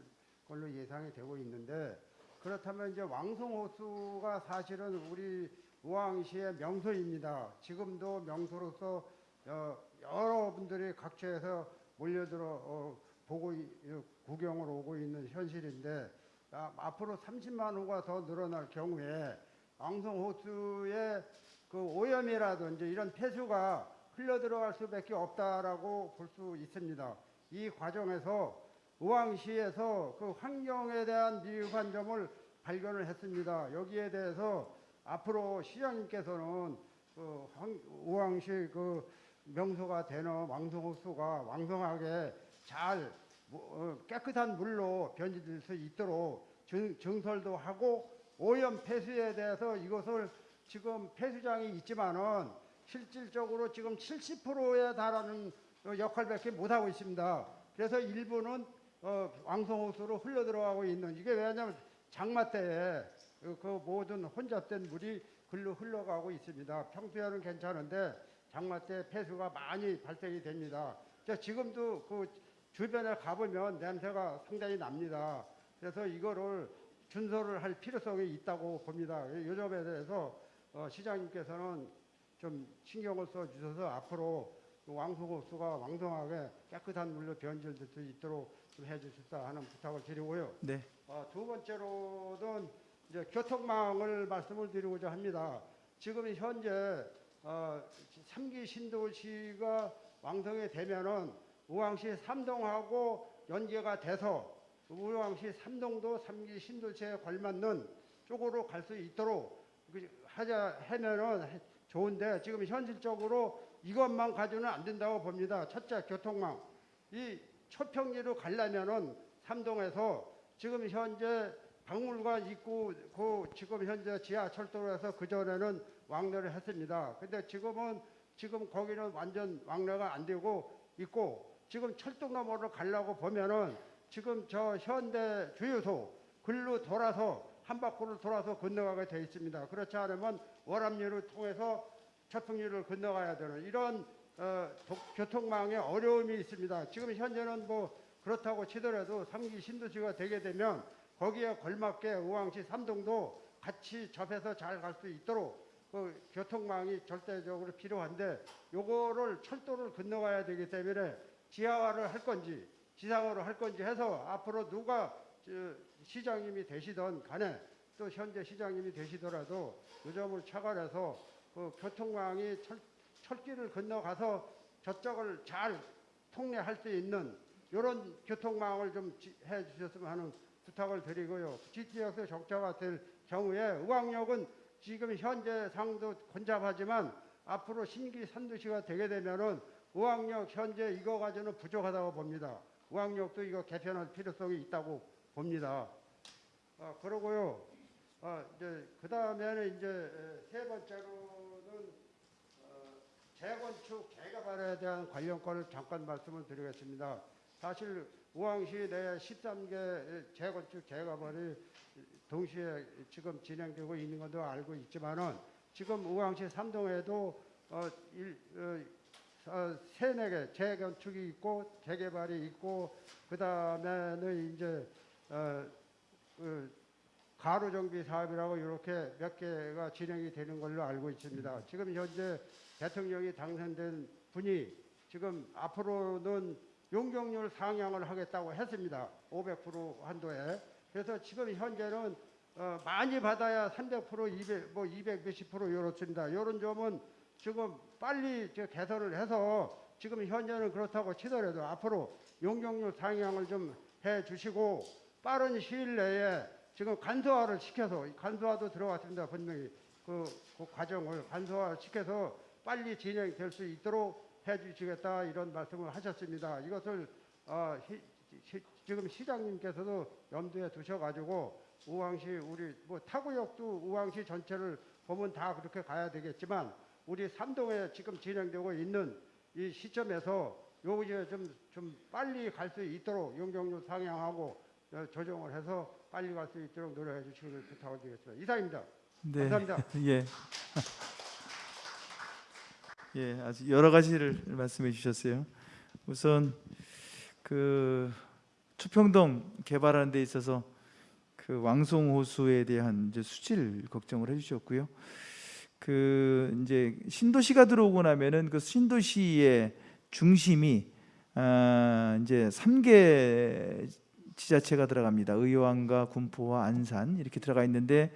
걸로 예상이 되고 있는데 그렇다면 이제 왕송 호수가 사실은 우리 우왕시의 명소입니다. 지금도 명소로서 어, 여러분들이 각처에서 몰려들어 어, 보고 구경을 오고 있는 현실인데 아, 앞으로 30만 호가 더 늘어날 경우에 왕송호수의 그 오염이라든지 이런 폐수가 흘러 들어갈 수밖에 없다라고 볼 수 있습니다. 이 과정에서 우왕시에서 그 환경에 대한 미흡한 점을 발견을 했습니다. 여기에 대해서 앞으로 시장님께서는 그 황- 우왕시 그 명소가 되는 왕성호수가 왕성하게 잘 뭐, 어, 깨끗한 물로 변질될 수 있도록 증, 증설도 하고 오염 폐수에 대해서 이것을 지금 폐수장이 있지만은 실질적으로 지금 70%에 달하는 어, 역할밖에 못 하고 있습니다. 그래서 일부는 어, 왕성호수로 흘러 들어가고 있는 이게 왜냐하면 장마 때에 그, 그 모든 혼잡된 물이 글로 흘러가고 있습니다. 평소에는 괜찮은데 장마 때 폐수가 많이 발생이 됩니다. 자, 지금도 그 주변에 가보면 냄새가 상당히 납니다. 그래서 이거를 준설을 할 필요성이 있다고 봅니다. 이 점에 대해서 어, 시장님께서는 좀 신경을 써 주셔서 앞으로 그 왕송호수가 왕성하게 깨끗한 물로 변질될 수 있도록 좀 해주십사 하는 부탁을 드리고요. 네. 어, 두 번째로는 이제 교통망을 말씀을 드리고자 합니다. 지금 현재 어, 3기 신도시가 왕성이 되면은 우왕시 삼동하고 연계가 돼서 우왕시 삼동도 3기 신도시에 걸맞는 쪽으로 갈 수 있도록 그 하자 하면은 해- 좋은데 지금 현실적으로 이것만 가지고는 안 된다고 봅니다. 첫째 교통망 이 초평리로 가려면은 삼동에서 지금 현재 박물관 입구 그 지금 현재 지하철도로에서 그 전에는 왕래를 했습니다. 근데 지금은 지금 거기는 완전 왕래가 안 되고 있고 지금 철도 너머로 가려고 보면은 지금 저 현대 주유소 글로 돌아서 한 바퀴를 돌아서 건너가게 돼 있습니다. 그렇지 않으면 월암리를 통해서 철풍리를 건너가야 되는 이런 어, 도- 교통망에 어려움이 있습니다. 지금 현재는 뭐 그렇다고 치더라도 삼기 신도시가 되게 되면 거기에 걸맞게 우왕시 삼동도 같이 접해서 잘 갈 수 있도록 그 교통망이 절대적으로 필요한데 요거를 철도를 건너가야 되기 때문에 지하화를 할 건지 지상화를 할 건지 해서 앞으로 누가 저 시장님이 되시던 간에 또 현재 시장님이 되시더라도 요 점을 차관해서 그 교통망이 철, 철길을 건너가서 저쪽을 잘 통례할 수 있는 이런 교통망을 좀 지- 해주셨으면 하는 부탁을 드리고요. GTX 적자가 될 경우에 의왕역은 지금 현재 상도 혼잡하지만 앞으로 신기 산도시가 되게 되면은 의왕역 현재 이거 가지고는 부족하다고 봅니다. 의왕역도 이거 개편할 필요성이 있다고 봅니다. 아, 그러고요. 아, 이제 그 다음에는 이제 에, 세 번째로는 어, 재건축 재개발에 대한 관련 건을 잠깐 말씀을 드리겠습니다. 사실 우왕시 내 13개 재건축 재개발이 동시에 지금 진행되고 있는 것도 알고 있지만은 지금 우왕시 삼동에도 어, 일, 어, 어, 세네 개 재건축이 있고 재개발이 있고 그 다음에는 이제 어, 그 가로 정비 사업이라고 이렇게 몇 개가 진행이 되는 걸로 알고 있습니다. 지금 현재 대통령이 당선된 분이 지금 앞으로는 용적률 상향을 하겠다고 했습니다. 500% 한도에. 그래서 지금 현재는 어, 많이 받아야 300% 200, 뭐 200 몇십 프로 이렇습니다. 이런 점은 지금 빨리 저 개선을 해서 지금 현재는 그렇다고 치더라도 앞으로 용적률 상향을 좀 해 주시고 빠른 시일 내에 지금 간소화를 시켜서 이 간소화도 들어갔습니다. 분명히 그, 그 과정을 간소화 시켜서 빨리 진행될 수 있도록 해 주시겠다 이런 말씀을 하셨습니다. 이것을 어, 시- 시- 지금 시장님께서도 염두에 두셔가지고 우왕시 우리 뭐 타구역도 우왕시 전체를 보면 다 그렇게 가야 되겠지만 우리 삼동에 지금 진행되고 있는 이 시점에서 요 이제 좀, 좀 빨리 갈 수 있도록 용적률 상향하고 어, 조정을 해서 빨리 갈 수 있도록 노력해 주시기를 부탁을 드리겠습니다. 이상입니다. 네. 감사합니다. 예. 예, 아주 여러 가지를 말씀해 주셨어요. 우선 그 추평동 개발하는 데 있어서 그 왕송 호수에 대한 이제 수질 걱정을 해 주셨고요. 그 이제 신도시가 들어오고 나면은 그 신도시의 중심이 아 이제 3개 지자체가 들어갑니다. 의왕과 군포와 안산 이렇게 들어가 있는데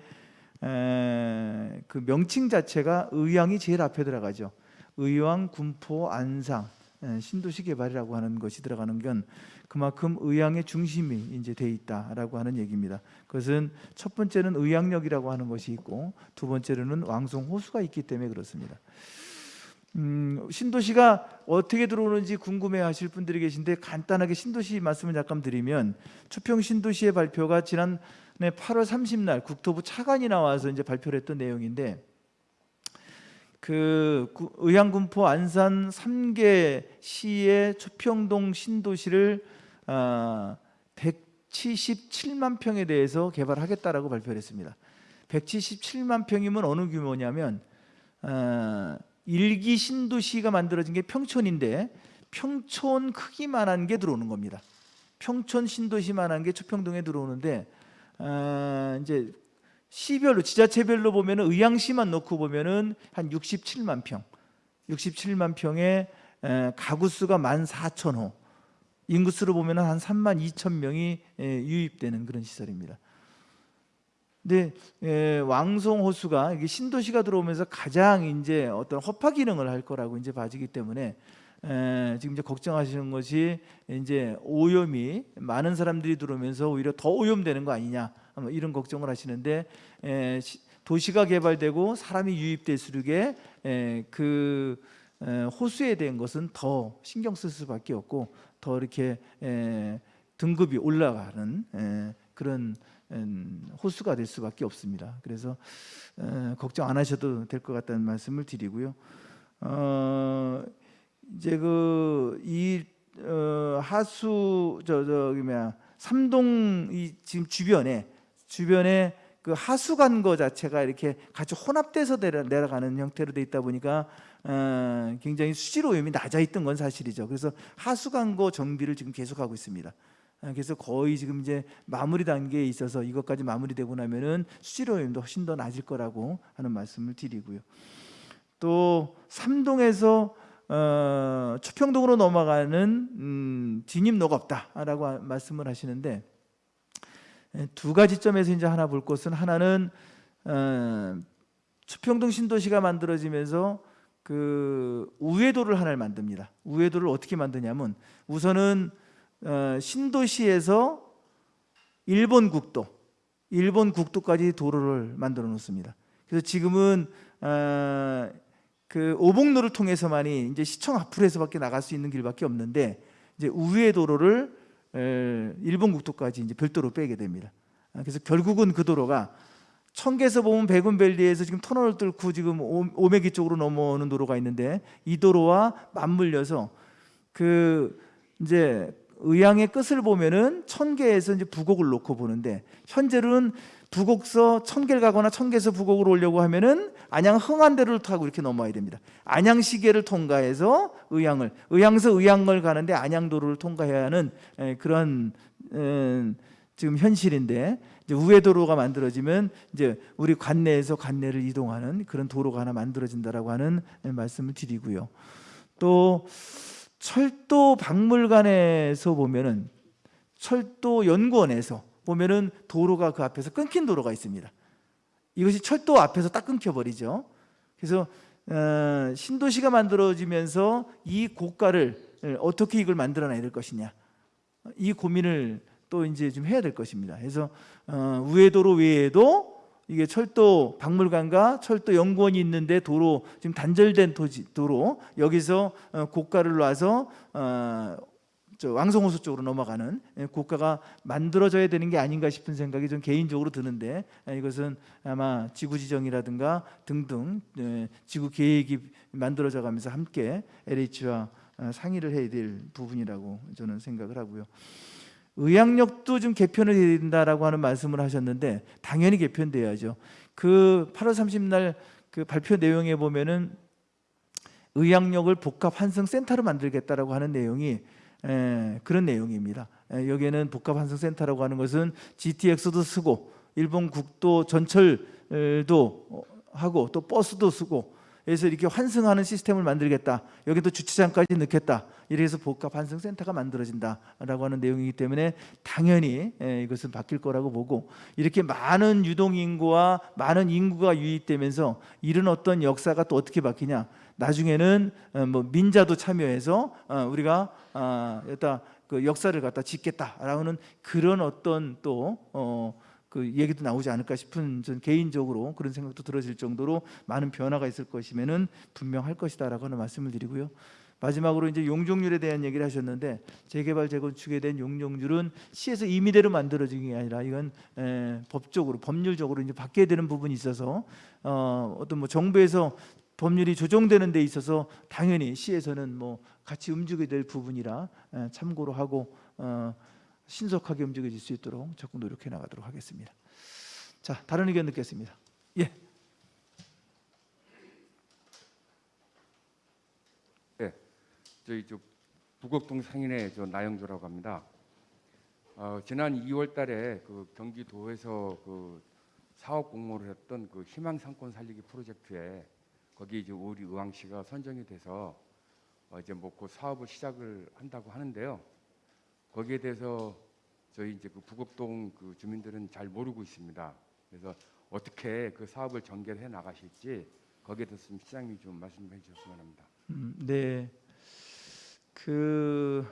에, 그 명칭 자체가 의왕이 제일 앞에 들어가죠. 의왕, 군포, 안상 에, 신도시 개발이라고 하는 것이 들어가는 건 그만큼 의왕의 중심이 이제 돼 있다라고 하는 얘기입니다. 그것은 첫 번째는 의왕역이라고 하는 것이 있고 두 번째로는 왕송 호수가 있기 때문에 그렇습니다. 음, 신도시가 어떻게 들어오는지 궁금해하실 분들이 계신데 간단하게 신도시 말씀을 잠깐 드리면 추평 신도시의 발표가 지난 8월 30날 국토부 차관이 나와서 이제 발표를 했던 내용인데 그 구- 의왕군포 안산 3개 시의 추평동 신도시를 아, 177만 평에 대해서 개발하겠다라고 발표를 했습니다. 177만 평이면 어느 규모냐면 아, 일기 신도시가 만들어진 게 평촌인데 평촌 크기만한 게 들어오는 겁니다. 평촌 신도시만한 게 추평동에 들어오는데 아, 이제 시별로 지자체별로 보면은 의왕시만 놓고 보면 은 한 67만 평, 67만 평의 에, 가구 수가 14,000호, 인구수로 보면은 한 3만 2천 명이 에, 유입되는 그런 시설입니다. 근데 에, 왕송 호수가 신도시가 들어오면서 가장 이제 어떤 허파 기능을 할 거라고 이제 봐지기 때문에 에, 지금 이제 걱정하시는 것이 이제 오염이 많은 사람들이 들어오면서 오히려 더 오염되는 거 아니냐 아마 이런 걱정을 하시는데 에, 시- 도시가 개발되고 사람이 유입될수록에 에, 그 에, 호수에 대한 것은 더 신경 쓸 수밖에 없고 더 이렇게 에, 등급이 올라가는 에, 그런 음, 호수가 될 수밖에 없습니다. 그래서 에, 걱정 안 하셔도 될 것 같다는 말씀을 드리고요. 어, 이제 그이 어, 하수 저 저기 뭐야 삼동 이 지금 주변에 주변에 그 하수 간거 자체가 이렇게 같이 혼합돼서 내려, 내려가는 형태로 돼 있다 보니까 어, 굉장히 수질 오염이 낮아 있던 건 사실이죠. 그래서 하수 간거 정비를 지금 계속하고 있습니다. 아, 그래서 거의 지금 이제 마무리 단계에 있어서 이것까지 마무리되고 나면은 수질 오염도 훨씬 더 낮을 거라고 하는 말씀을 드리고요. 또 삼동에서 어, 추평동으로 넘어가는 음, 진입로가 없다라고 하- 말씀을 하시는데 에, 두 가지 점에서 이제 하나 볼 것은 하나는 어, 추평동 신도시가 만들어지면서 그 우회도를 하나를 만듭니다. 우회도를 어떻게 만드냐면 우선은 어, 신도시에서 일본 국도, 일본 국도까지 도로를 만들어 놓습니다. 그래서 지금은 어, 그 오봉로를 통해서만이 이제 시청 앞으로서밖에 나갈 수 있는 길밖에 없는데 이제 우회 도로를 에, 일본 국도까지 이제 별도로 빼게 됩니다. 아, 그래서 결국은 그 도로가 청계에서 보면 백운밸리에서 지금 터널을 뚫고 지금 오- 오메기 쪽으로 넘어오는 도로가 있는데 이 도로와 맞물려서 그 이제 의왕의 끝을 보면은 천계에서 이제 부곡을 놓고 보는데 현재로는 부곡서 천계를 가거나 천계에서 부곡을 오려고 하면은 안양 흥안대로를 타고 이렇게 넘어야 됩니다. 안양시계를 통과해서 의왕을 의왕서 의왕을 가는데 안양도로를 통과해야 하는 에, 그런 음, 지금 현실인데 우회도로가 만들어지면 이제 우리 관내에서 관내를 이동하는 그런 도로가 하나 만들어진다라고 하는 에, 말씀을 드리고요. 또 철도 박물관에서 보면은 철도 연구원에서 보면은 도로가 그 앞에서 끊긴 도로가 있습니다. 이것이 철도 앞에서 딱 끊겨 버리죠. 그래서 어, 신도시가 만들어지면서 이 고가를 에, 어떻게 이걸 만들어내야 될 것이냐 이 고민을 또 이제 좀 해야 될 것입니다. 그래서 어, 우회도로 외에도 이게 철도 박물관과 철도 연구원이 있는데 도로 지금 단절된 도로 여기서 어, 고가를 놔서 왕성호수 쪽으로 넘어가는 예, 국가가 만들어져야 되는 게 아닌가 싶은 생각이 좀 개인적으로 드는데 예, 이것은 아마 지구 지정이라든가 등등 예, 지구 계획이 만들어져 가면서 함께 LH와 어, 상의를 해야 될 부분이라고 저는 생각을 하고요. 의학력도 좀 개편을 해야 된다라고 하는 말씀을 하셨는데 당연히 개편돼야죠. 그 8월 30날 그 발표 내용에 보면은 의학력을 복합 환승 센터로 만들겠다라고 하는 내용이 에, 그런 내용입니다. 에, 여기에는 복합 환승 센터라고 하는 것은 GTX도 쓰고 일본 국도 전철도 어, 하고 또 버스도 쓰고 그래서 이렇게 환승하는 시스템을 만들겠다. 여기도 주차장까지 넣겠다. 이래서 복합 환승 센터가 만들어진다라고 하는 내용이기 때문에 당연히 에, 이것은 바뀔 거라고 보고 이렇게 많은 유동 인구와 많은 인구가 유입되면서 이런 어떤 역사가 또 어떻게 바뀌냐? 나중에는 어, 뭐 민자도 참여해서 어, 우리가 아, 여기다 그 역사를 갖다 짓겠다라고는 그런 어떤 또 어, 그 얘기도 나오지 않을까 싶은 전 개인적으로 그런 생각도 들어질 정도로 많은 변화가 있을 것이면은 분명할 것이다라고 하는 말씀을 드리고요. 마지막으로 이제 용적률에 대한 얘기를 하셨는데 재개발 재건축에 대한 용적률은 시에서 임의대로 만들어진 게 아니라 이건 에, 법적으로 법률적으로 이제 바뀌어야 되는 부분이 있어서 어, 어떤 뭐 정부에서 법률이 조정되는 데 있어서 당연히 시에서는 뭐 같이 움직여야 될 부분이라 에, 참고로 하고 어, 신속하게 움직여질 수 있도록 적극 노력해 나가도록 하겠습니다. 자, 다른 의견 듣겠습니다. 예. 저희 저 부곡동 상인의 저 나영조라고 합니다. 어, 지난 2월 달에 그 경기도에서 그 사업 공모를 했던 그 희망 상권 살리기 프로젝트에 거기 이제 우리 의왕시가 선정이 돼서 어, 이제 뭐그 사업을 시작을 한다고 하는데요. 거기에 대해서 저희 이제 그 부곡동 그 주민들은 잘 모르고 있습니다. 그래서 어떻게 그 사업을 전개해 나가실지 거기에 대해서 좀 시장님이 좀 말씀해 주셨으면 합니다. 음, 네. 그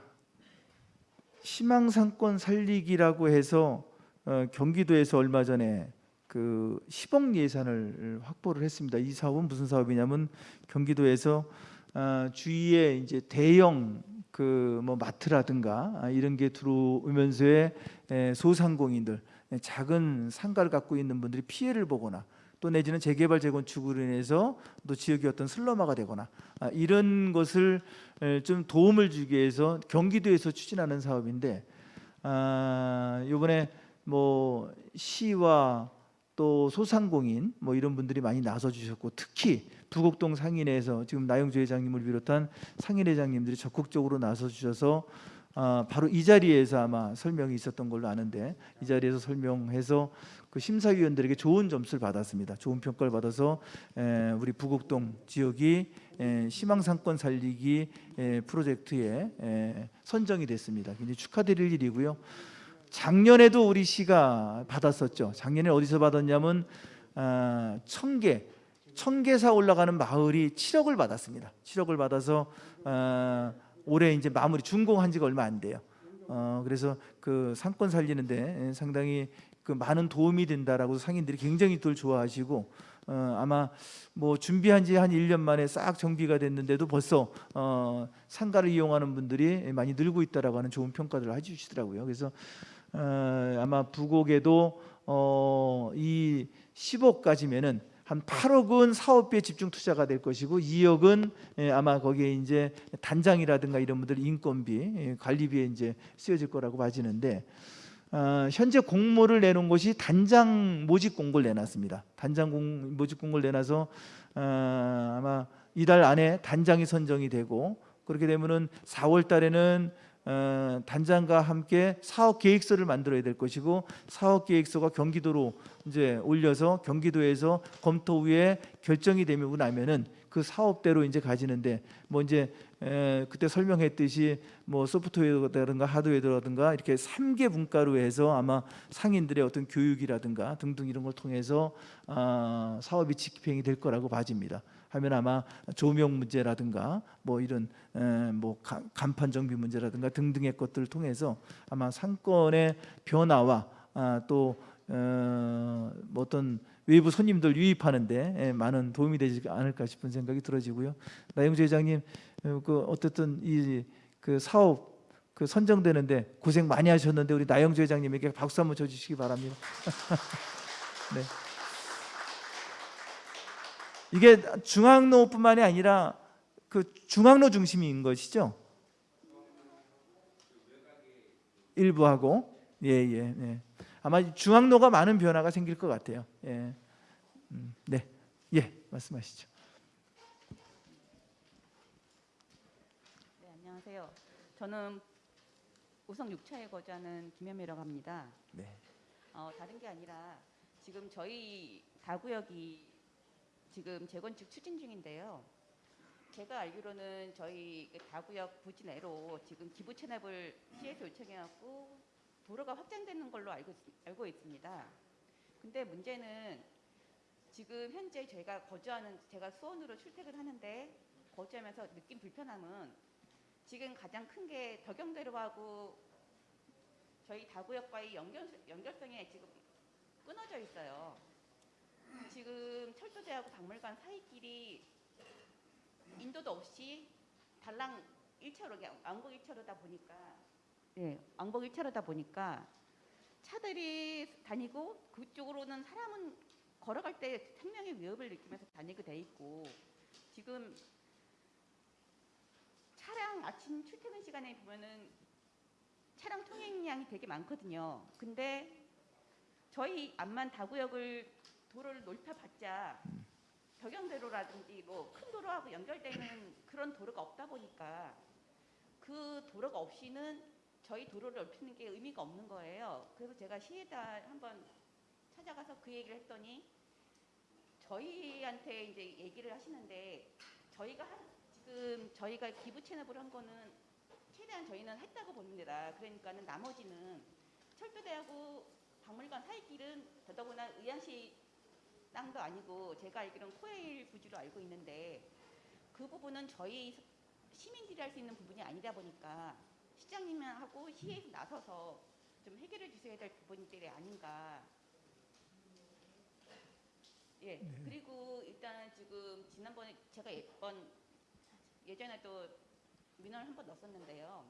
희망 상권 살리기라고 해서 어, 경기도에서 얼마 전에 그 10억 예산을 확보를 했습니다. 이 사업은 무슨 사업이냐면 경기도에서 아, 주위에 이제 대형 그 뭐 마트라든가 아, 이런 게 들어오면서의 에, 소상공인들 에, 작은 상가를 갖고 있는 분들이 피해를 보거나 또 내지는 재개발 재건축으로 인해서 또 지역이 어떤 슬럼화가 되거나 아, 이런 것을 에, 좀 도움을 주기 위해서 경기도에서 추진하는 사업인데 아, 이번에 뭐 시와 또 소상공인 뭐 이런 분들이 많이 나서 주셨고 특히 부곡동 상인회에서 지금 나영주 회장님을 비롯한 상인회장님들이 적극적으로 나서 주셔서 아, 바로 이 자리에서 아마 설명이 있었던 걸로 아는데 이 자리에서 설명해서 그 심사위원들에게 좋은 점수를 받았습니다. 좋은 평가를 받아서 에, 우리 부곡동 지역이 에, 희망상권 살리기 에, 프로젝트에 에, 선정이 됐습니다. 굉장히 축하드릴 일이고요. 작년에도 우리 시가 받았었죠. 작년에 어디서 받았냐면 아, 청계 청계사 올라가는 마을이 7억을 받았습니다. 7억을 받아서 아, 올해 이제 마무리 준공한 지가 얼마 안 돼요. 어, 그래서 그 상권 살리는데 상당히 그 많은 도움이 된다라고 상인들이 굉장히 들 좋아하시고 어, 아마 뭐 준비한 지 한 1년 만에 싹 정비가 됐는데도 벌써 어, 상가를 이용하는 분들이 많이 늘고 있다라고 하는 좋은 평가들을 해주시더라고요. 그래서 어, 아마 부곡에도 어, 이 10억까지면은 한 8억은 사업비에 집중 투자가 될 것이고 2억은 예, 아마 거기에 이제 단장이라든가 이런 분들 인건비, 예, 관리비에 이제 쓰여질 거라고 봐지는데 어, 현재 공모를 내놓은 곳이 단장 모집 공고를 내놨습니다. 단장 공, 모집 공고를 내놔서 어, 아마 이달 안에 단장이 선정이 되고 그렇게 되면은 4월 달에는 어, 단장과 함께 사업 계획서를 만들어야 될 것이고 사업 계획서가 경기도로 이제 올려서 경기도에서 검토 후에 결정이 되고 나면은 그 사업대로 이제 가지는데 뭐 이제 에, 그때 설명했듯이 뭐 소프트웨어라든가 하드웨어라든가 이렇게 3개 분과로 해서 아마 상인들의 어떤 교육이라든가 등등 이런 걸 통해서 아, 사업이 집행이 될 거라고 봐집니다. 하면 아마 조명 문제라든가 뭐 이런 에, 뭐 가- 간판 정비 문제라든가 등등의 것들을 통해서 아마 상권의 변화와 아, 또 어, 뭐 어떤 외부 손님들 유입하는데 에, 많은 도움이 되지 않을까 싶은 생각이 들어지고요. 나영주 회장님 어, 그 어쨌든 이 그 사업 그 선정되는데 고생 많이 하셨는데 우리 나영주 회장님에게 박수 한번 쳐주시기 바랍니다. 네. 이게 중앙로뿐만이 아니라 그 중앙로 중심인 것이죠. 일부하고 예예 예, 아마 중앙로가 많은 변화가 생길 것 같아요. 예, 음, 네, 예 말씀하시죠. 네, 안녕하세요. 저는 우성 6차에 거주하는 김현미라고 합니다. 네. 어, 다른 게 아니라 지금 저희 다구역이 지금 재건축 추진 중인데요. 제가 알기로는 저희 그 다구역 부지 내로 지금 기부 체납을 시에서 요청해갖고 도로가 확장되는 걸로 알고, 있- 알고 있습니다. 근데 문제는 지금 현재 저희가 거주하는 제가 수원으로 출퇴근하는데 거주하면서 느낀 불편함은 지금 가장 큰 게 덕영대로하고 저희 다구역과의 연결, 연결성이 지금 끊어져 있어요. 지금 철도대하고 박물관 사이길이 인도도 없이 달랑 1차로, 왕복 1차로다 보니까 네, 왕복 1차로다 보니까 차들이 다니고 그쪽으로는 사람은 걸어갈 때 생명의 위협을 느끼면서 다니게 돼 있고 지금 차량 아침 출퇴근 시간에 보면은 차량 통행량이 되게 많거든요. 근데 저희 암만 다구역을 도로를 넓혀봤자 덕영대로라든지 뭐 큰 도로하고 연결되는 그런 도로가 없다 보니까 그 도로가 없이는 저희 도로를 넓히는 게 의미가 없는 거예요. 그래서 제가 시에다 한번 찾아가서 그 얘기를 했더니 저희한테 이제 얘기를 하시는데 저희가 한- 지금 저희가 기부 체납을 한 거는 최대한 저희는 했다고 봅니다. 그러니까는 나머지는 철도대하고 박물관 사이길은 더더구나 의안시 땅도 아니고 제가 알기로는 코에일 부지로 알고 있는데 그 부분은 저희 시민들이 할 수 있는 부분이 아니다 보니까 시장님하고 시에서 나서서 좀 해결해 주셔야 될 부분들이 아닌가. 예. 그리고 일단 지금 지난번에 제가 예번 예전에도 민원을 한 번 넣었었는데요.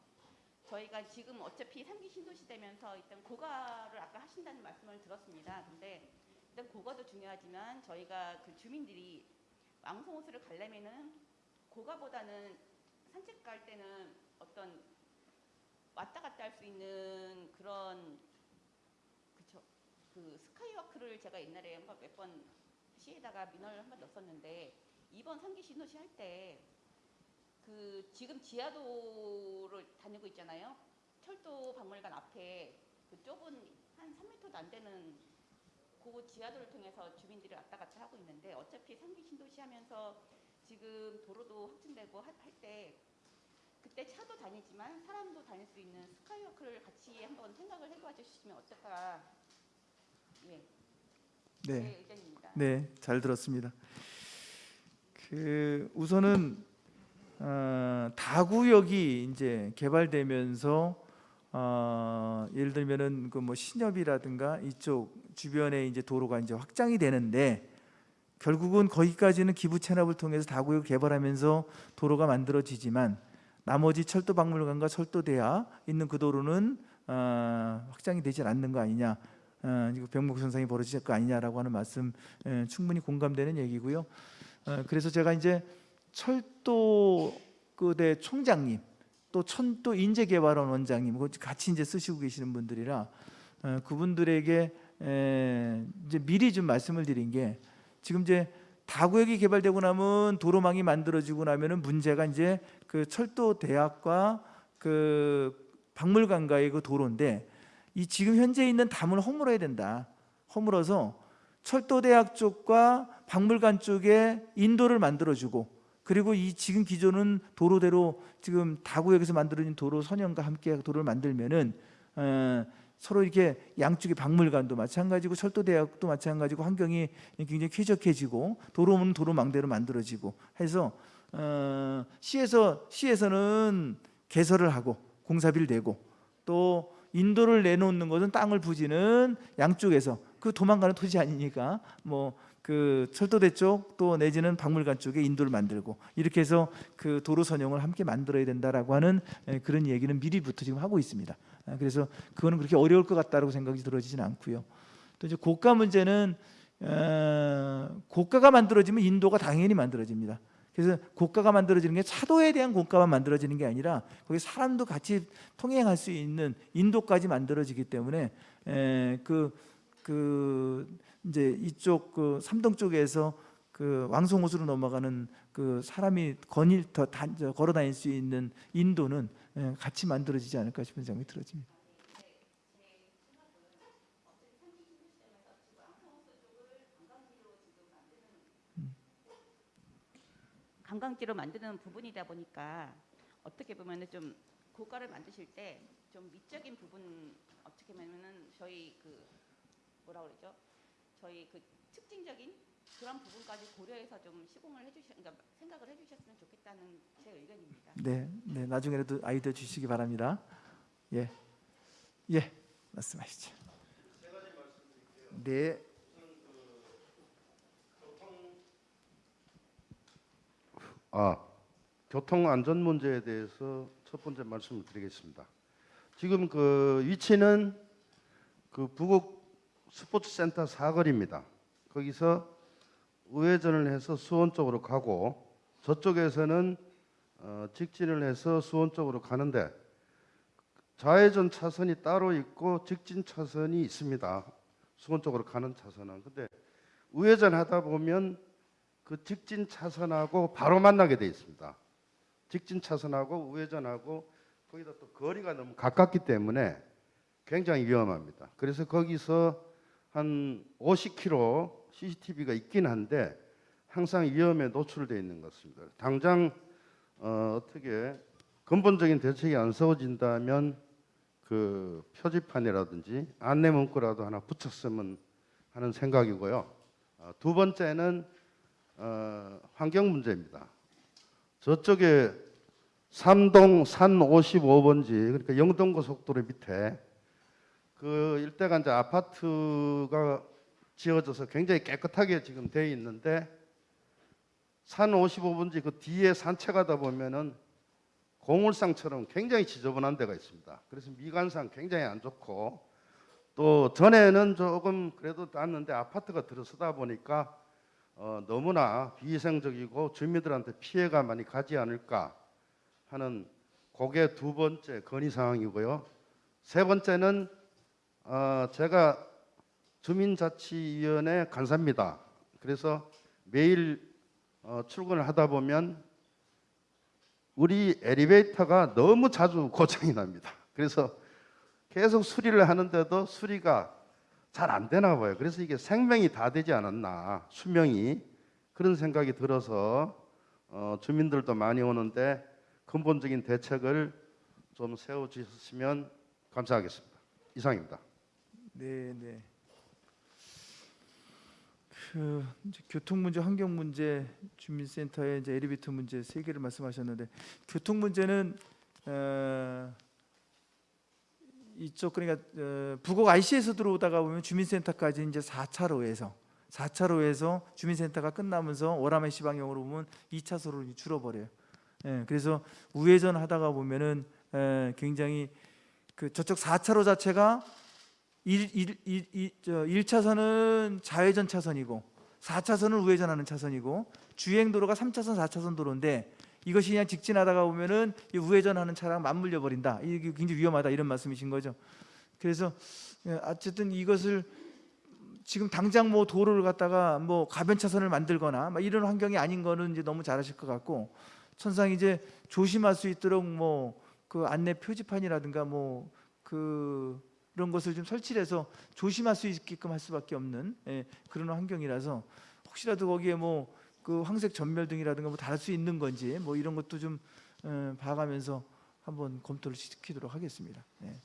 저희가 지금 어차피 3기 신도시 되면서 일단 고가를 아까 하신다는 말씀을 들었습니다. 근데 일단 고가도 중요하지만 저희가 그 주민들이 왕성호수를 가려면은 고가보다는 산책 갈 때는 어떤 왔다 갔다 할 수 있는 그런 그쵸 그 스카이워크를 제가 옛날에 한번 몇 번 시에다가 민원을 한 번 넣었었는데 이번 3기 신도시 할 때 그 지금 지하도를 다니고 있잖아요. 철도 박물관 앞에 그 좁은 한 3m도 안 되는 그 지하도를 통해서 주민들이 왔다 갔다 하고 있는데 어차피 3기 신도시 하면서 지금 도로도 확진되고 할 때 그때 차도 다니지만 사람도 다닐 수 있는 스카이워크를 같이 한번 생각을 해봐 주시면 어떨까 예, 제 네. 의견입니다. 네, 잘 들었습니다. 그 우선은 어, 다구역이 이제 개발되면서 어, 예를 들면은 그 뭐 신협이라든가 이쪽 주변에 이제 도로가 이제 확장이 되는데 결국은 거기까지는 기부 체납을 통해서 다구역 개발하면서 도로가 만들어지지만 나머지 철도 박물관과 철도대야 있는 그 도로는 어, 확장이 되질 않는 거 아니냐. 어, 병목 현상이 벌어질 거 아니냐라고 하는 말씀 예, 충분히 공감되는 얘기고요. 어, 그래서 제가 이제 철도 그대 총장님 또 천도 인재개발원 원장님 같이 이제 쓰시고 계시는 분들이라 어, 그분들에게 에, 이제 미리 좀 말씀을 드린 게 지금 이제 다구역이 개발되고 나면 도로망이 만들어지고 나면은 문제가 이제 그 철도 대학과 그 박물관과의 그 도로인데 이 지금 현재 있는 담을 허물어야 된다. 허물어서 철도 대학 쪽과 박물관 쪽에 인도를 만들어주고 그리고 이 지금 기존은 도로대로 지금 다구역에서 만들어진 도로 선형과 함께 도로를 만들면은 어, 서로 이렇게 양쪽에 박물관도 마찬가지고 철도대학도 마찬가지고 환경이 굉장히 쾌적해지고 도로는 도로망대로 만들어지고 해서 어, 시에서 시에서는 개설을 하고 공사비를 내고 또 인도를 내놓는 것은 땅을 부지는 양쪽에서 그 도망가는 토지 아니니까 뭐 그 철도대 쪽 또 내지는 박물관 쪽에 인도를 만들고 이렇게 해서 그 도로 선용을 함께 만들어야 된다라고 하는 에, 그런 얘기는 미리부터 지금 하고 있습니다. 아, 그래서 그거는 그렇게 어려울 것 같다라고 생각이 들어지진 않고요. 또 이제 고가 문제는 어, 고가가 만들어지면 인도가 당연히 만들어집니다. 그래서 고가가 만들어지는 게 차도에 대한 고가만 만들어지는 게 아니라 거기 사람도 같이 통행할 수 있는 인도까지 만들어지기 때문에 에, 그, 그 이제 이쪽 그 삼동 쪽에서 그 왕송호수로 넘어가는 그 사람이 거닐 더 걸어 다닐 수 있는 인도는 에, 같이 만들어지지 않을까 싶은 생각이 들어집니다. 관광지로 만드는 부분이다 보니까 어떻게 보면은 좀 고가를 만드실 때 좀 미적인 부분 어떻게 보면은 저희 그 뭐라 그러죠? 저희 그 특징적인 그런 부분까지 고려해서 좀 시공을 해주셔, 그러니까 생각을 해주셨으면 좋겠다는 제 의견입니다. 네, 네 나중에라도 아이디어 주시기 바랍니다. 예, 예, 말씀하시죠. 네, 아, 교통 안전 문제에 대해서 첫 번째 말씀을 드리겠습니다. 지금 그 위치는 그 부곡 스포츠센터 사거리입니다. 거기서 우회전을 해서 수원 쪽으로 가고 저쪽에서는 어, 직진을 해서 수원 쪽으로 가는데 좌회전 차선이 따로 있고 직진 차선이 있습니다. 수원 쪽으로 가는 차선은. 근데 우회전 하다 보면 그 직진 차선하고 바로 만나게 돼 있습니다. 직진 차선하고 우회전하고 거기다 또 거리가 너무 가깝기 때문에 굉장히 위험합니다. 그래서 거기서 한 50km CCTV가 있긴 한데 항상 위험에 노출되어 있는 것 같습니다. 당장 어, 어떻게 근본적인 대책이 안 세워진다면 그 표지판이라든지 안내 문구라도 하나 붙였으면 하는 생각이고요. 어, 두 번째는 어, 환경 문제입니다. 저쪽에 삼동 산 55번지 그러니까 영동고속도로 밑에 그 일대가 이제 아파트가 지어져서 굉장히 깨끗하게 지금 돼 있는데 산 55번지 그 뒤에 산책하다 보면은 고물상처럼 굉장히 지저분한 데가 있습니다. 그래서 미관상 굉장히 안 좋고 또 전에는 조금 그래도 낫는데 아파트가 들어서다 보니까 어, 너무나 비위생적이고 주민들한테 피해가 많이 가지 않을까 하는 그게 두 번째 건의 사항이고요. 세 번째는 어, 제가 주민자치위원회 간사입니다. 그래서 매일 어, 출근을 하다 보면 우리 엘리베이터가 너무 자주 고장이 납니다. 그래서 계속 수리를 하는데도 수리가 잘 안 되나 봐요. 그래서 이게 생명이 다 되지 않았나 수명이 그런 생각이 들어서 어, 주민들도 많이 오는데 근본적인 대책을 좀 세워 주셨으면 감사하겠습니다. 이상입니다. 네, 네. 그 교통 문제, 환경 문제, 주민센터의 이제 엘리베이터 문제 세 개를 말씀하셨는데 교통 문제는 어, 이쪽 그러니까 어, 부곡 IC에서 들어오다가 보면 주민센터까지 이제 4차로에서 4차로에서 주민센터가 끝나면서 오라메시 방향으로 보면 2차로로 줄어버려요. 예, 그래서 우회전 하다가 보면은 에, 굉장히 그 저쪽 4차로 자체가 1, 1, 1, 1, 저 1차선은 좌회전 차선이고 4차선은 우회전하는 차선이고 주행도로가 3차선, 4차선 도로인데 이것이 그냥 직진하다가 보면은 이 우회전하는 차랑 맞물려 버린다. 이게 굉장히 위험하다 이런 말씀이신 거죠. 그래서 예, 어쨌든 이것을 지금 당장 뭐 도로를 갖다가 뭐 가변 차선을 만들거나 막 이런 환경이 아닌 거는 이제 너무 잘하실 것 같고 천상 이제 조심할 수 있도록 뭐 그 안내 표지판이라든가 뭐그 이런 것을 좀 설치해서 조심할 수 있게끔 할 수밖에 없는 예, 그런 환경이라서 혹시라도 거기에 뭐 그 황색 전멸등이라든가 뭐달수 있는 건지 뭐 이런 것도 좀 어, 봐가면서 한번 검토를 시키도록 하겠습니다. 예.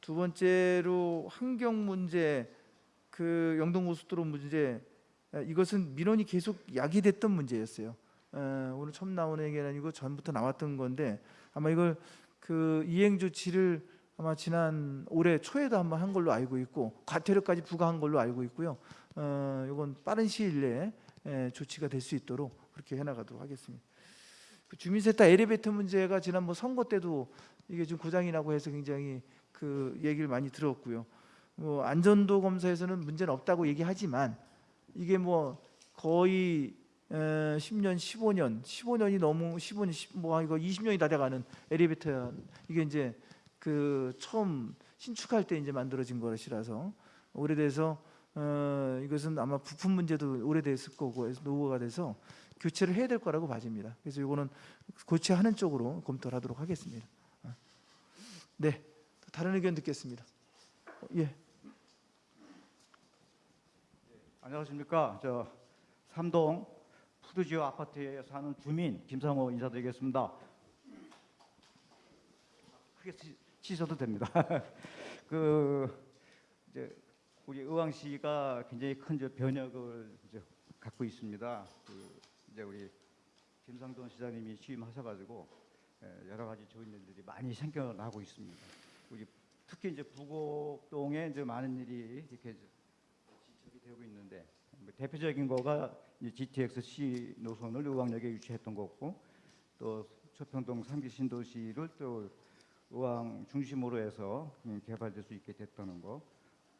두 번째로 환경 문제, 그 영동고속도로 문제 예, 이것은 민원이 계속 야기됐던 문제였어요. 어, 오늘 처음 나오는 얘기는 아니고 전부터 나왔던 건데 아마 이걸 그 이행 조치를 아마 지난 올해 초에도 한번 한 걸로 알고 있고 과태료까지 부과한 걸로 알고 있고요. 어, 이건 빠른 시일 내에 에, 조치가 될 수 있도록 그렇게 해나가도록 하겠습니다. 그 주민센터 엘리베이터 문제가 지난 뭐 선거 때도 이게 좀 고장이 나고 해서 굉장히 그 얘기를 많이 들었고요. 뭐 안전도 검사에서는 문제는 없다고 얘기하지만 이게 뭐 거의 에, 10년, 15년, 15년이 너무 15년, 10, 뭐 이거 20년이 다 돼가는 엘리베이터 이게 이제 그 처음 신축할 때 이제 만들어진 것이라서 오래돼서 어, 이것은 아마 부품 문제도 오래됐을 거고 노후가 돼서 교체를 해야 될 거라고 봐집니다. 그래서 이거는 고치하는 쪽으로 검토를 하도록 하겠습니다. 어. 네, 다른 의견 듣겠습니다. 어, 예, 안녕하십니까. 저 삼동 푸드지오 아파트에 사는 주민 김상호 인사드리겠습니다. 크게 치- 치셔도 됩니다. 그 이제 우리 의왕시가 굉장히 큰 변혁을 이제 갖고 있습니다. 그 이제 우리 김상돈 시장님이 취임하셔가지고 예, 여러 가지 좋은 일들이 많이 생겨나고 있습니다. 우리 특히 이제 부곡동에 이제 많은 일이 이렇게 지적이 되고 있는데 뭐 대표적인 거가 이제 GTX C 노선을 의왕역에 유치했던 거고 또 초평동 3기 신도시를 또 의왕 중심으로 해서 음, 개발될 수 있게 됐다는 거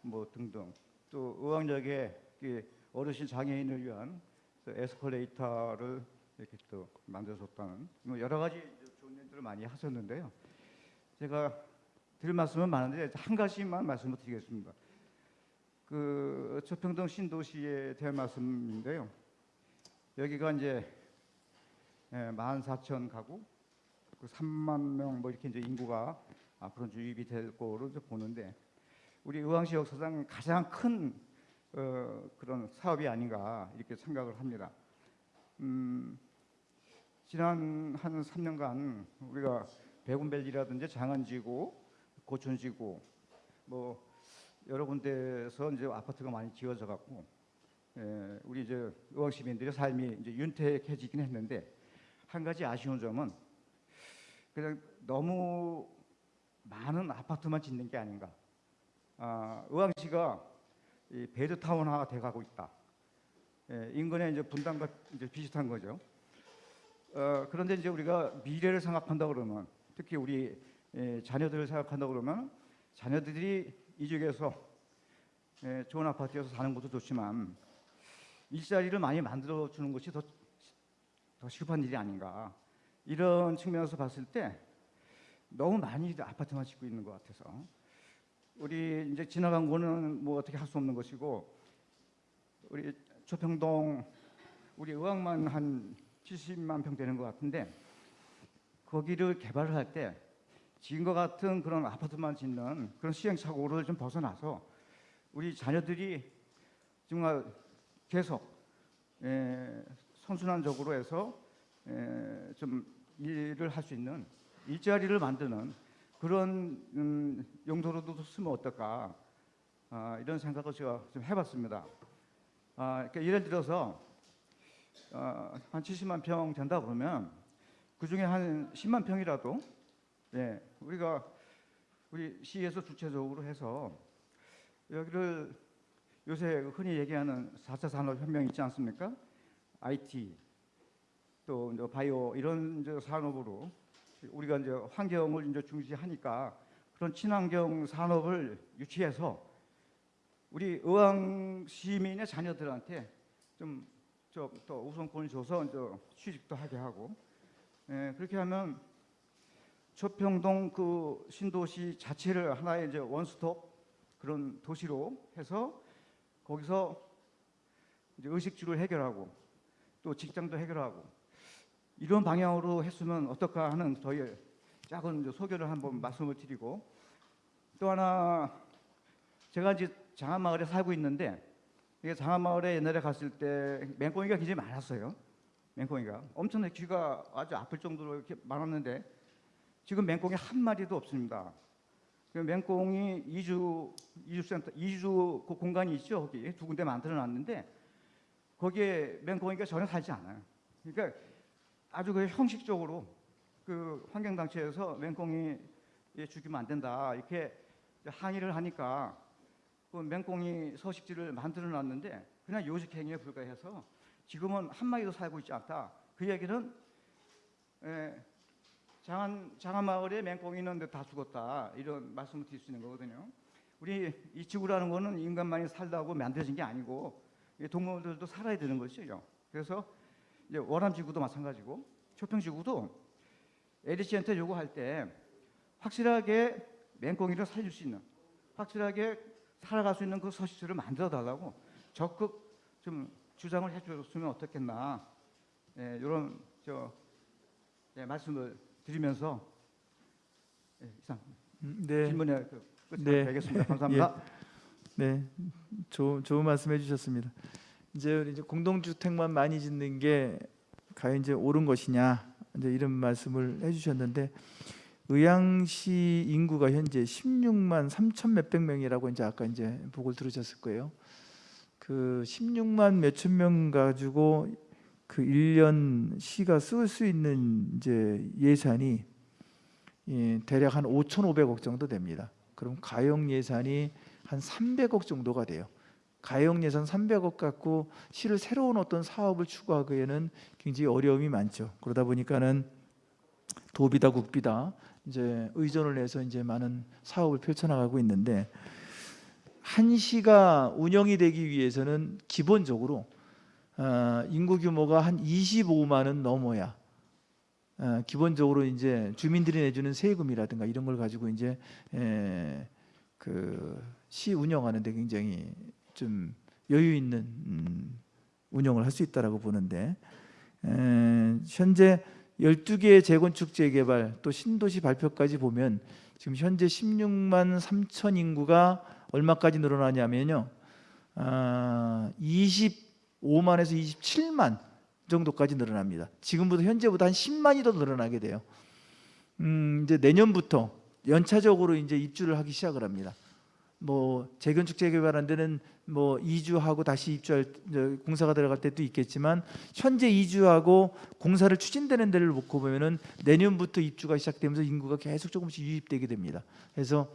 뭐 등등 또 의왕역에 이 어르신 장애인을 위한 그 에스컬레이터를 이렇게 또 만들어줬다는 뭐 여러 가지 좋은 일들을 많이 하셨는데요. 제가 드릴 말씀은 많은데 한 가지만 말씀을 드리겠습니다. 그 초평동 신도시에 대한 말씀인데요. 여기가 이제 14,000 가구, 그 3만 명 뭐 이렇게 이제 인구가 앞으로 유입이 될 거로 이제 보는데 우리 의왕시 역사상 가장 큰 어, 그런 사업이 아닌가 이렇게 생각을 합니다. 음, 지난 한 3년간 우리가 백운밸리라든지 장안지구, 고촌지구 뭐 여러 군데서 이제 아파트가 많이 지어져 갖고 예, 우리 이제 의왕 시민들의 삶이 이제 윤택해지긴 했는데 한 가지 아쉬운 점은 그냥 너무 많은 아파트만 짓는 게 아닌가. 아, 의왕시가 이 베드타운화가 돼가고 있다. 예, 인근의 이제 분당과 이제 비슷한 거죠. 어, 그런데 이제 우리가 미래를 생각한다 그러면 특히 우리 예, 자녀들을 생각한다 그러면 자녀들이 이쪽에서 예, 좋은 아파트에서 사는 것도 좋지만 일자리를 많이 만들어 주는 것이 더, 더 시급한 일이 아닌가 이런 측면에서 봤을 때 너무 많이 아파트만 짓고 있는 것 같아서 우리 이제 지나간 거는 뭐 어떻게 할 수 없는 것이고 우리 초평동 우리 의왕만 한 70만 평 되는 것 같은데 거기를 개발을 할 때 지금 과 같은 그런 아파트만 짓는 그런 시행착오를 좀 벗어나서 우리 자녀들이 정말 계속 에, 선순환적으로 해서 에, 좀 일을 할 수 있는 일자리를 만드는 그런 음, 용도로도 쓰면 어떨까 아, 이런 생각을 제가 좀 해봤습니다. 아, 그러니까 예를 들어서 어, 한 70만 평 된다 그러면 그 중에 한 10만 평이라도 예, 우리가 우리 시에서 주체적으로 해서 여기를 요새 흔히 얘기하는 4차 산업혁명 있지 않습니까? IT 또 이제 바이오 이런 이제 산업으로 우리가 이제 환경을 이제 중시하니까 그런 친환경 산업을 유치해서 우리 의왕 시민의 자녀들한테 좀 또 우선권을 줘서 이제 취직도 하게 하고 예, 그렇게 하면 초평동 그 신도시 자체를 하나의 이제 원스톱 그런 도시로 해서 거기서 이제 의식주를 해결하고 또 직장도 해결하고 이런 방향으로 했으면 어떨까 하는 저희 작은 소견을 한번 말씀을 드리고 또 하나 제가 이제 장안마을에 살고 있는데 이게 장안마을에 옛날에 갔을 때 맹꽁이가 굉장히 많았어요. 맹꽁이가 엄청나게 귀가 아주 아플 정도로 이렇게 많았는데 지금 맹꽁이 한 마리도 없습니다. 그 맹꽁이 이주 이주센터 이주 그 공간이 있죠 거기 두 군데 만들어 놨는데 거기에 맹꽁이가 전혀 살지 않아요. 그러니까 아주 그 형식적으로 그 환경단체에서 맹꽁이 죽이면 안 된다 이렇게 항의를 하니까 그 맹꽁이 서식지를 만들어 놨는데 그냥 요식 행위에 불과해서 지금은 한 마리도 살고 있지 않다. 그 얘기는 에, 장안 장안 마을에 맹꽁이는 다 죽었다 이런 말씀을 드릴 수 있는 거거든요. 우리 이 지구라는 거는 인간만이 살다고 만들어진 게 아니고 이 동물들도 살아야 되는 것이죠. 그래서 월암 지구도 마찬가지고 초평 지구도 에디씨한테 요구할 때 확실하게 맹꽁이를 살릴 수 있는 확실하게 살아갈 수 있는 그 서식지를 만들어 달라고 적극 좀 주장을 해줬으면 어떻겠나 예, 이런 저 예, 말씀을 드리면서 예, 이상 음, 네. 질문에 그 끝을 네. 맺겠습니다. 감사합니다. 네, 좋은 좋은 말씀해 주셨습니다. 이제 이제 공동주택만 많이 짓는 게 과연 이제 옳은 것이냐 이제 이런 말씀을 해주셨는데 의왕시 인구가 현재 16만 3천 몇백 명이라고 이제 아까 이제 보고를 들으셨을 거예요. 그 16만 몇천 명 가지고 그 1년 시가 쓸 수 있는 이제 예산이 예, 대략 한 5,500억 정도 됩니다. 그럼 가용 예산이 한 300억 정도가 돼요. 가용 예산 300억 갖고 시를 새로운 어떤 사업을 추구하기에는 굉장히 어려움이 많죠. 그러다 보니까는 도비다 국비다 이제 의존을 해서 이제 많은 사업을 펼쳐나가고 있는데 한 시가 운영이 되기 위해서는 기본적으로 어, 인구 규모가 한 25만은 넘어야 어, 기본적으로 이제 주민들이 내주는 세금이라든가 이런 걸 가지고 이제 에, 그시 운영하는데 굉장히 좀 여유 있는 음, 운영을 할 수 있다라고 보는데 에, 현재 12개의 재건축 재개발 또 신도시 발표까지 보면 지금 현재 16만 3천 인구가 얼마까지 늘어나냐면요. 아, 25만에서 27만 정도까지 늘어납니다. 지금부터 현재보다 한 10만이 더 늘어나게 돼요. 음, 이제 내년부터 연차적으로 이제 입주를 하기 시작을 합니다. 뭐 재건축 재개발한 데는 뭐 이주하고 다시 입주할 공사가 들어갈 때도 있겠지만 현재 이주하고 공사를 추진되는 데를 놓고 보면은 내년부터 입주가 시작되면서 인구가 계속 조금씩 유입되게 됩니다. 그래서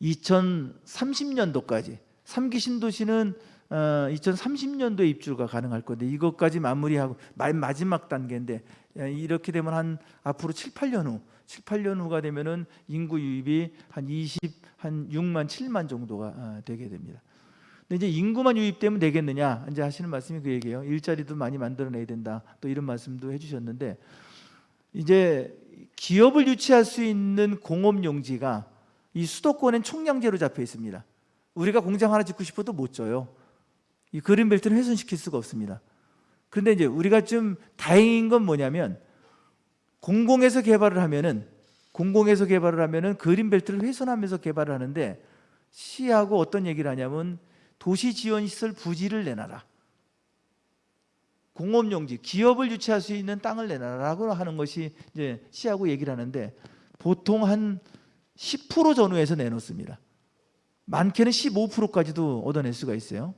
2030년도까지 3기 신도시는 어, 2030년도에 입주가 가능할 건데 이것까지 마무리하고 마- 마지막 단계인데 예, 이렇게 되면 한 앞으로 7, 8년 후 7, 8년 후가 되면은 인구 유입이 한 20, 한 6만, 7만 정도가 어, 되게 됩니다. 근데 이제 인구만 유입되면 되겠느냐 이제 하시는 말씀이 그 얘기예요. 일자리도 많이 만들어내야 된다. 또 이런 말씀도 해주셨는데 이제 기업을 유치할 수 있는 공업 용지가 이 수도권엔 총량제로 잡혀 있습니다. 우리가 공장 하나 짓고 싶어도 못 져요. 이 그린벨트는 훼손시킬 수가 없습니다. 그런데 이제 우리가 좀 다행인 건 뭐냐면 공공에서 개발을 하면은 공공에서 개발을 하면은 그린벨트를 훼손하면서 개발을 하는데 시하고 어떤 얘기를 하냐면 도시 지원 시설 부지를 내놔라. 공업용지, 기업을 유치할 수 있는 땅을 내놔라고 하는 것이 이제 시하고 얘기를 하는데 보통 한 10% 전후에서 내놓습니다. 많게는 15%까지도 얻어낼 수가 있어요.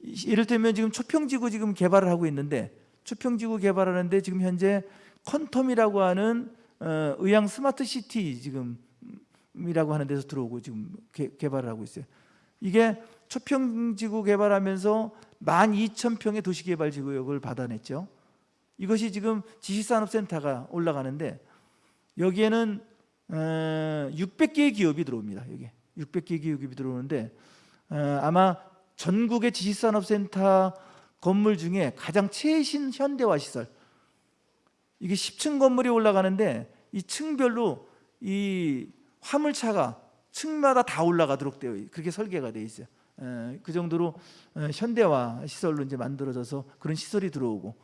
이를테면 지금 초평지구 지금 개발을 하고 있는데 초평지구 개발하는데 지금 현재 퀀텀이라고 하는 어, 의왕 스마트 시티 지금 이라고 하는 데서 들어오고 지금 개, 개발을 하고 있어요. 이게 초평지구 개발하면서 12,000평의 도시개발지구역을 받아냈죠. 이것이 지금 지식산업센터가 올라가는데 여기에는 어, 600개의 기업이 들어옵니다. 여기 600개의 기업이 들어오는데 어, 아마 전국의 지식산업센터 건물 중에 가장 최신 현대화 시설 이게 10층 건물이 올라가는데 이 층별로 이 화물차가 층마다 다 올라가도록 되어 있- 그렇게 설계가 되어 있어요. 에, 그 정도로 에, 현대화 시설로 이제 만들어져서 그런 시설이 들어오고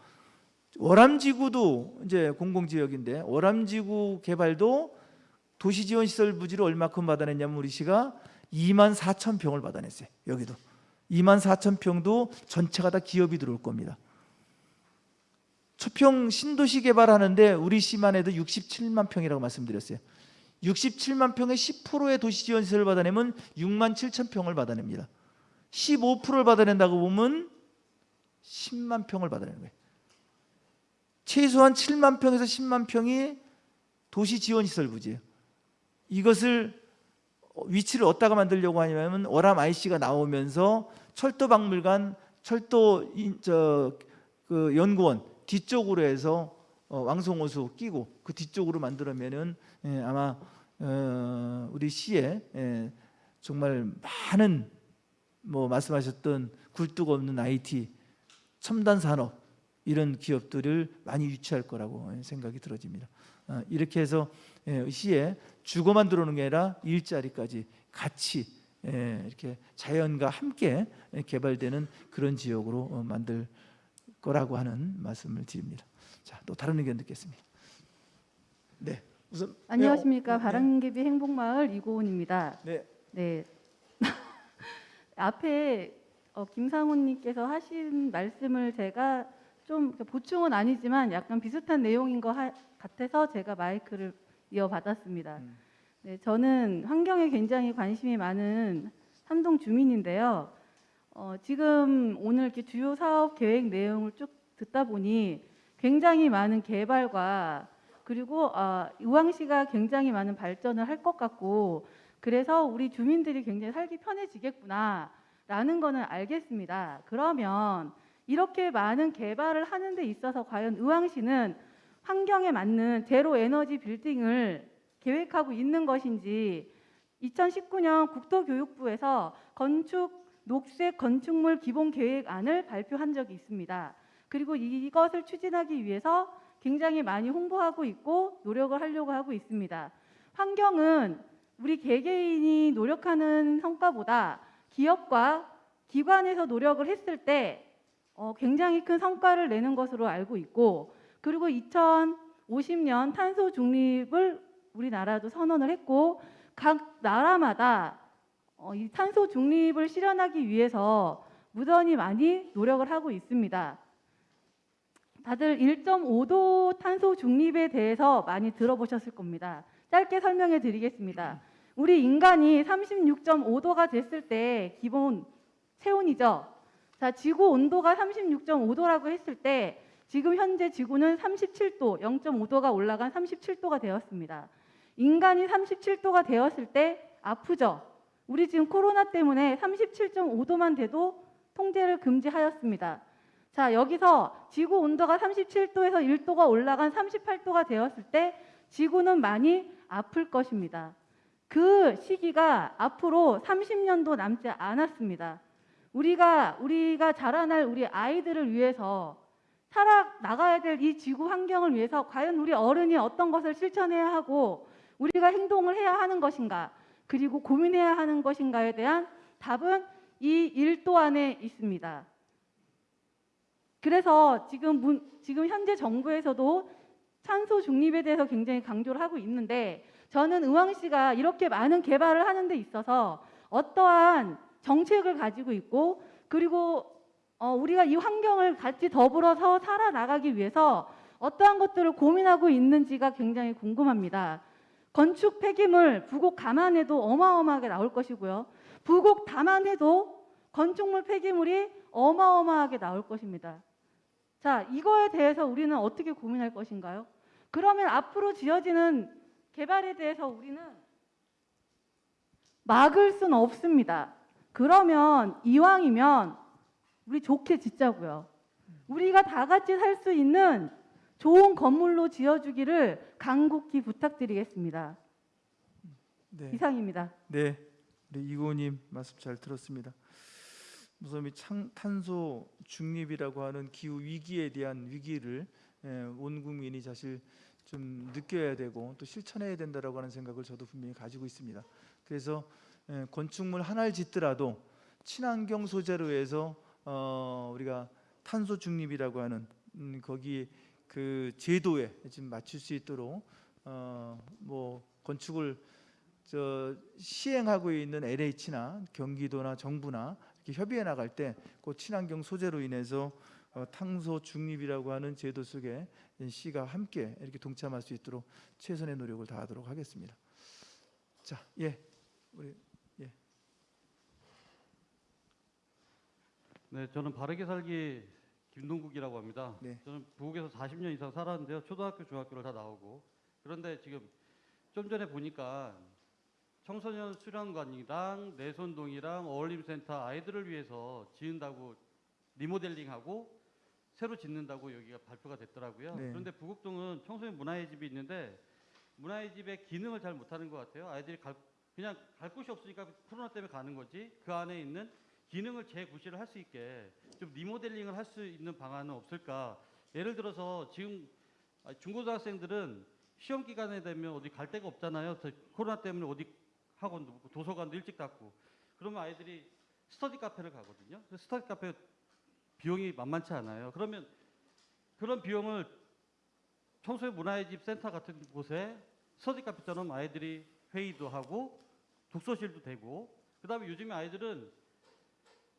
월암지구도 이제 공공지역인데 월암지구 개발도 도시지원시설 부지를 얼마큼 받아냈냐면 우리 시가 2만 4천 평을 받아냈어요. 여기도 2만 4천 평도 전체가 다 기업이 들어올 겁니다. 초평 신도시 개발하는데 우리 시만 해도 67만 평이라고 말씀드렸어요. 67만 평의 10%의 도시지원시설을 받아내면 6만 7천 평을 받아냅니다. 15%를 받아낸다고 보면 10만 평을 받아내는 거예요. 최소한 7만 평에서 10만 평이 도시지원시설 부지예요. 이것을 어, 위치를 어디다가 만들려고 하냐면 월암 IC가 나오면서 철도박물관, 철도 인- 저, 그 연구원 뒤쪽으로 해서 어, 왕송호수 끼고 그 뒤쪽으로 만들면은 예, 아마 어, 우리 시에 예, 정말 많은 뭐 말씀하셨던 굴뚝 없는 IT 첨단 산업 이런 기업들을 많이 유치할 거라고 생각이 들어집니다. 아, 이렇게 해서 예, 시에 주거만 들어오는 게 아니라 일자리까지 같이 예, 이렇게 자연과 함께 개발되는 그런 지역으로 어, 만들 거라고 하는 말씀을 드립니다. 자, 또 다른 의견 듣겠습니다. 네, 우선 안녕하십니까 네, 바람개비 행복마을 이고은입니다. 네, 네. 앞에 어, 김상훈 님께서 하신 말씀을 제가 좀 보충은 아니지만 약간 비슷한 내용인 것 하- 같아서 제가 마이크를 이어받았습니다. 음. 네, 저는 환경에 굉장히 관심이 많은 삼동 주민인데요. 어, 지금 오늘 이렇게 주요 사업 계획 내용을 쭉 듣다 보니 굉장히 많은 개발과 그리고 아, 의왕시가 굉장히 많은 발전을 할 것 같고 그래서 우리 주민들이 굉장히 살기 편해지겠구나 라는 거는 알겠습니다. 그러면 이렇게 많은 개발을 하는 데 있어서 과연 의왕시는 환경에 맞는 제로 에너지 빌딩을 계획하고 있는 것인지 2019년 국토교육부에서 건축 녹색 건축물 기본 계획안을 발표한 적이 있습니다. 그리고 이것을 추진하기 위해서 굉장히 많이 홍보하고 있고 노력을 하려고 하고 있습니다. 환경은 우리 개개인이 노력하는 성과보다 기업과 기관에서 노력을 했을 때 어, 굉장히 큰 성과를 내는 것으로 알고 있고 그리고 2050년 탄소 중립을 우리나라도 선언을 했고 각 나라마다 어, 이 탄소 중립을 실현하기 위해서 무던히 많이 노력을 하고 있습니다. 다들 1.5도 탄소 중립에 대해서 많이 들어보셨을 겁니다. 짧게 설명해 드리겠습니다. 우리 인간이 36.5도가 됐을 때 기본 체온이죠. 자, 지구 온도가 36.5도라고 했을 때 지금 현재 지구는 37도, 0.5도가 올라간 37도가 되었습니다. 인간이 37도가 되었을 때 아프죠. 우리 지금 코로나 때문에 37.5도만 돼도 통제를 금지하였습니다. 자, 여기서 지구 온도가 37도에서 1도가 올라간 38도가 되었을 때 지구는 많이 아플 것입니다. 그 시기가 앞으로 30년도 남지 않았습니다. 우리가 우리가 자라날 우리 아이들을 위해서 살아 나가야 될 이 지구 환경을 위해서 과연 우리 어른이 어떤 것을 실천해야 하고 우리가 행동을 해야 하는 것인가 그리고 고민해야 하는 것인가에 대한 답은 이 1도 안에 있습니다. 그래서 지금 문, 지금 현재 정부에서도 탄소 중립에 대해서 굉장히 강조를 하고 있는데 저는 의왕 시가 이렇게 많은 개발을 하는 데 있어서 어떠한 정책을 가지고 있고 그리고 어, 우리가 이 환경을 같이 더불어서 살아나가기 위해서 어떠한 것들을 고민하고 있는지가 굉장히 궁금합니다. 건축 폐기물 부곡 감안해도 어마어마하게 나올 것이고요. 부곡 담안해도 건축물 폐기물이 어마어마하게 나올 것입니다. 자, 이거에 대해서 우리는 어떻게 고민할 것인가요? 그러면 앞으로 지어지는 개발에 대해서 우리는 막을 수는 없습니다. 그러면 이왕이면 우리 좋게 짓자고요. 우리가 다 같이 살 수 있는 좋은 건물로 지어주기를 간곡히 부탁드리겠습니다. 네. 이상입니다. 네, 우리 이고님 말씀 잘 들었습니다. 우선 이 창, 탄소 중립이라고 하는 기후 위기에 대한 위기를 예, 온 국민이 사실 좀 느껴야 되고 또 실천해야 된다라고 하는 생각을 저도 분명히 가지고 있습니다. 그래서 예, 건축물 하나를 짓더라도 친환경 소재로 해서 어, 우리가 탄소 중립이라고 하는 음, 거기 그 제도에 지금 맞출 수 있도록 어, 뭐 건축을 저 시행하고 있는 LH나 경기도나 정부나 이렇게 협의해 나갈 때 그 친환경 소재로 인해서 어, 탄소 중립이라고 하는 제도 속에 시가 함께 이렇게 동참할 수 있도록 최선의 노력을 다하도록 하겠습니다. 자, 예, 우리 네, 저는 바르게 살기 김동국이라고 합니다. 네. 저는 부국에서 40년 이상 살았는데요. 초등학교, 중학교를 다 나오고. 그런데 지금 좀 전에 보니까 청소년 수련관이랑 내손동이랑 어울림센터 아이들을 위해서 지은다고 리모델링하고 새로 짓는다고 여기가 발표가 됐더라고요. 네. 그런데 부곡동은 청소년 문화의 집이 있는데 문화의 집의 기능을 잘 못하는 것 같아요. 아이들이 갈, 그냥 갈 곳이 없으니까 코로나 때문에 가는 거지 그 안에 있는 기능을 재구실을 할수 있게 좀 리모델링을 할 수 있는 방안은 없을까? 예를 들어서 지금 아, 중고등학생들은 시험 기간에 되면 어디 갈 데가 없잖아요. 저 코로나 때문에 어디 학원도 없고 도서관도 일찍 닫고 그러면 아이들이 스터디 카페를 가거든요. 그 스터디 카페 비용이 만만치 않아요. 그러면 그런 비용을 청소년 문화의 집 센터 같은 곳에 스터디 카페처럼 아이들이 회의도 하고 독서실도 되고 그다음에 요즘에 아이들은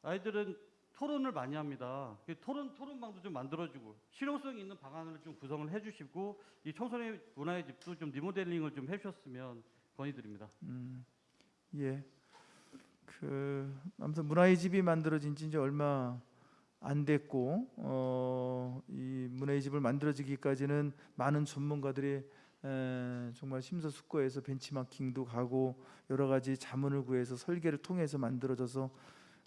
아이들은 토론을 많이 합니다. 그 토론 토론방도 좀 만들어주고 실용성 있는 방안을 좀 구성을 해주시고 이 청소년 문화의 집도 좀 리모델링을 좀 해주셨으면 건의드립니다. 음, 예. 그 아무튼 문화의 집이 만들어진 지 이제 얼마 안 됐고 어, 이 문화의 집을 만들어지기까지는 많은 전문가들이 에, 정말 심사숙고해서 벤치마킹도 가고 여러 가지 자문을 구해서 설계를 통해서 만들어져서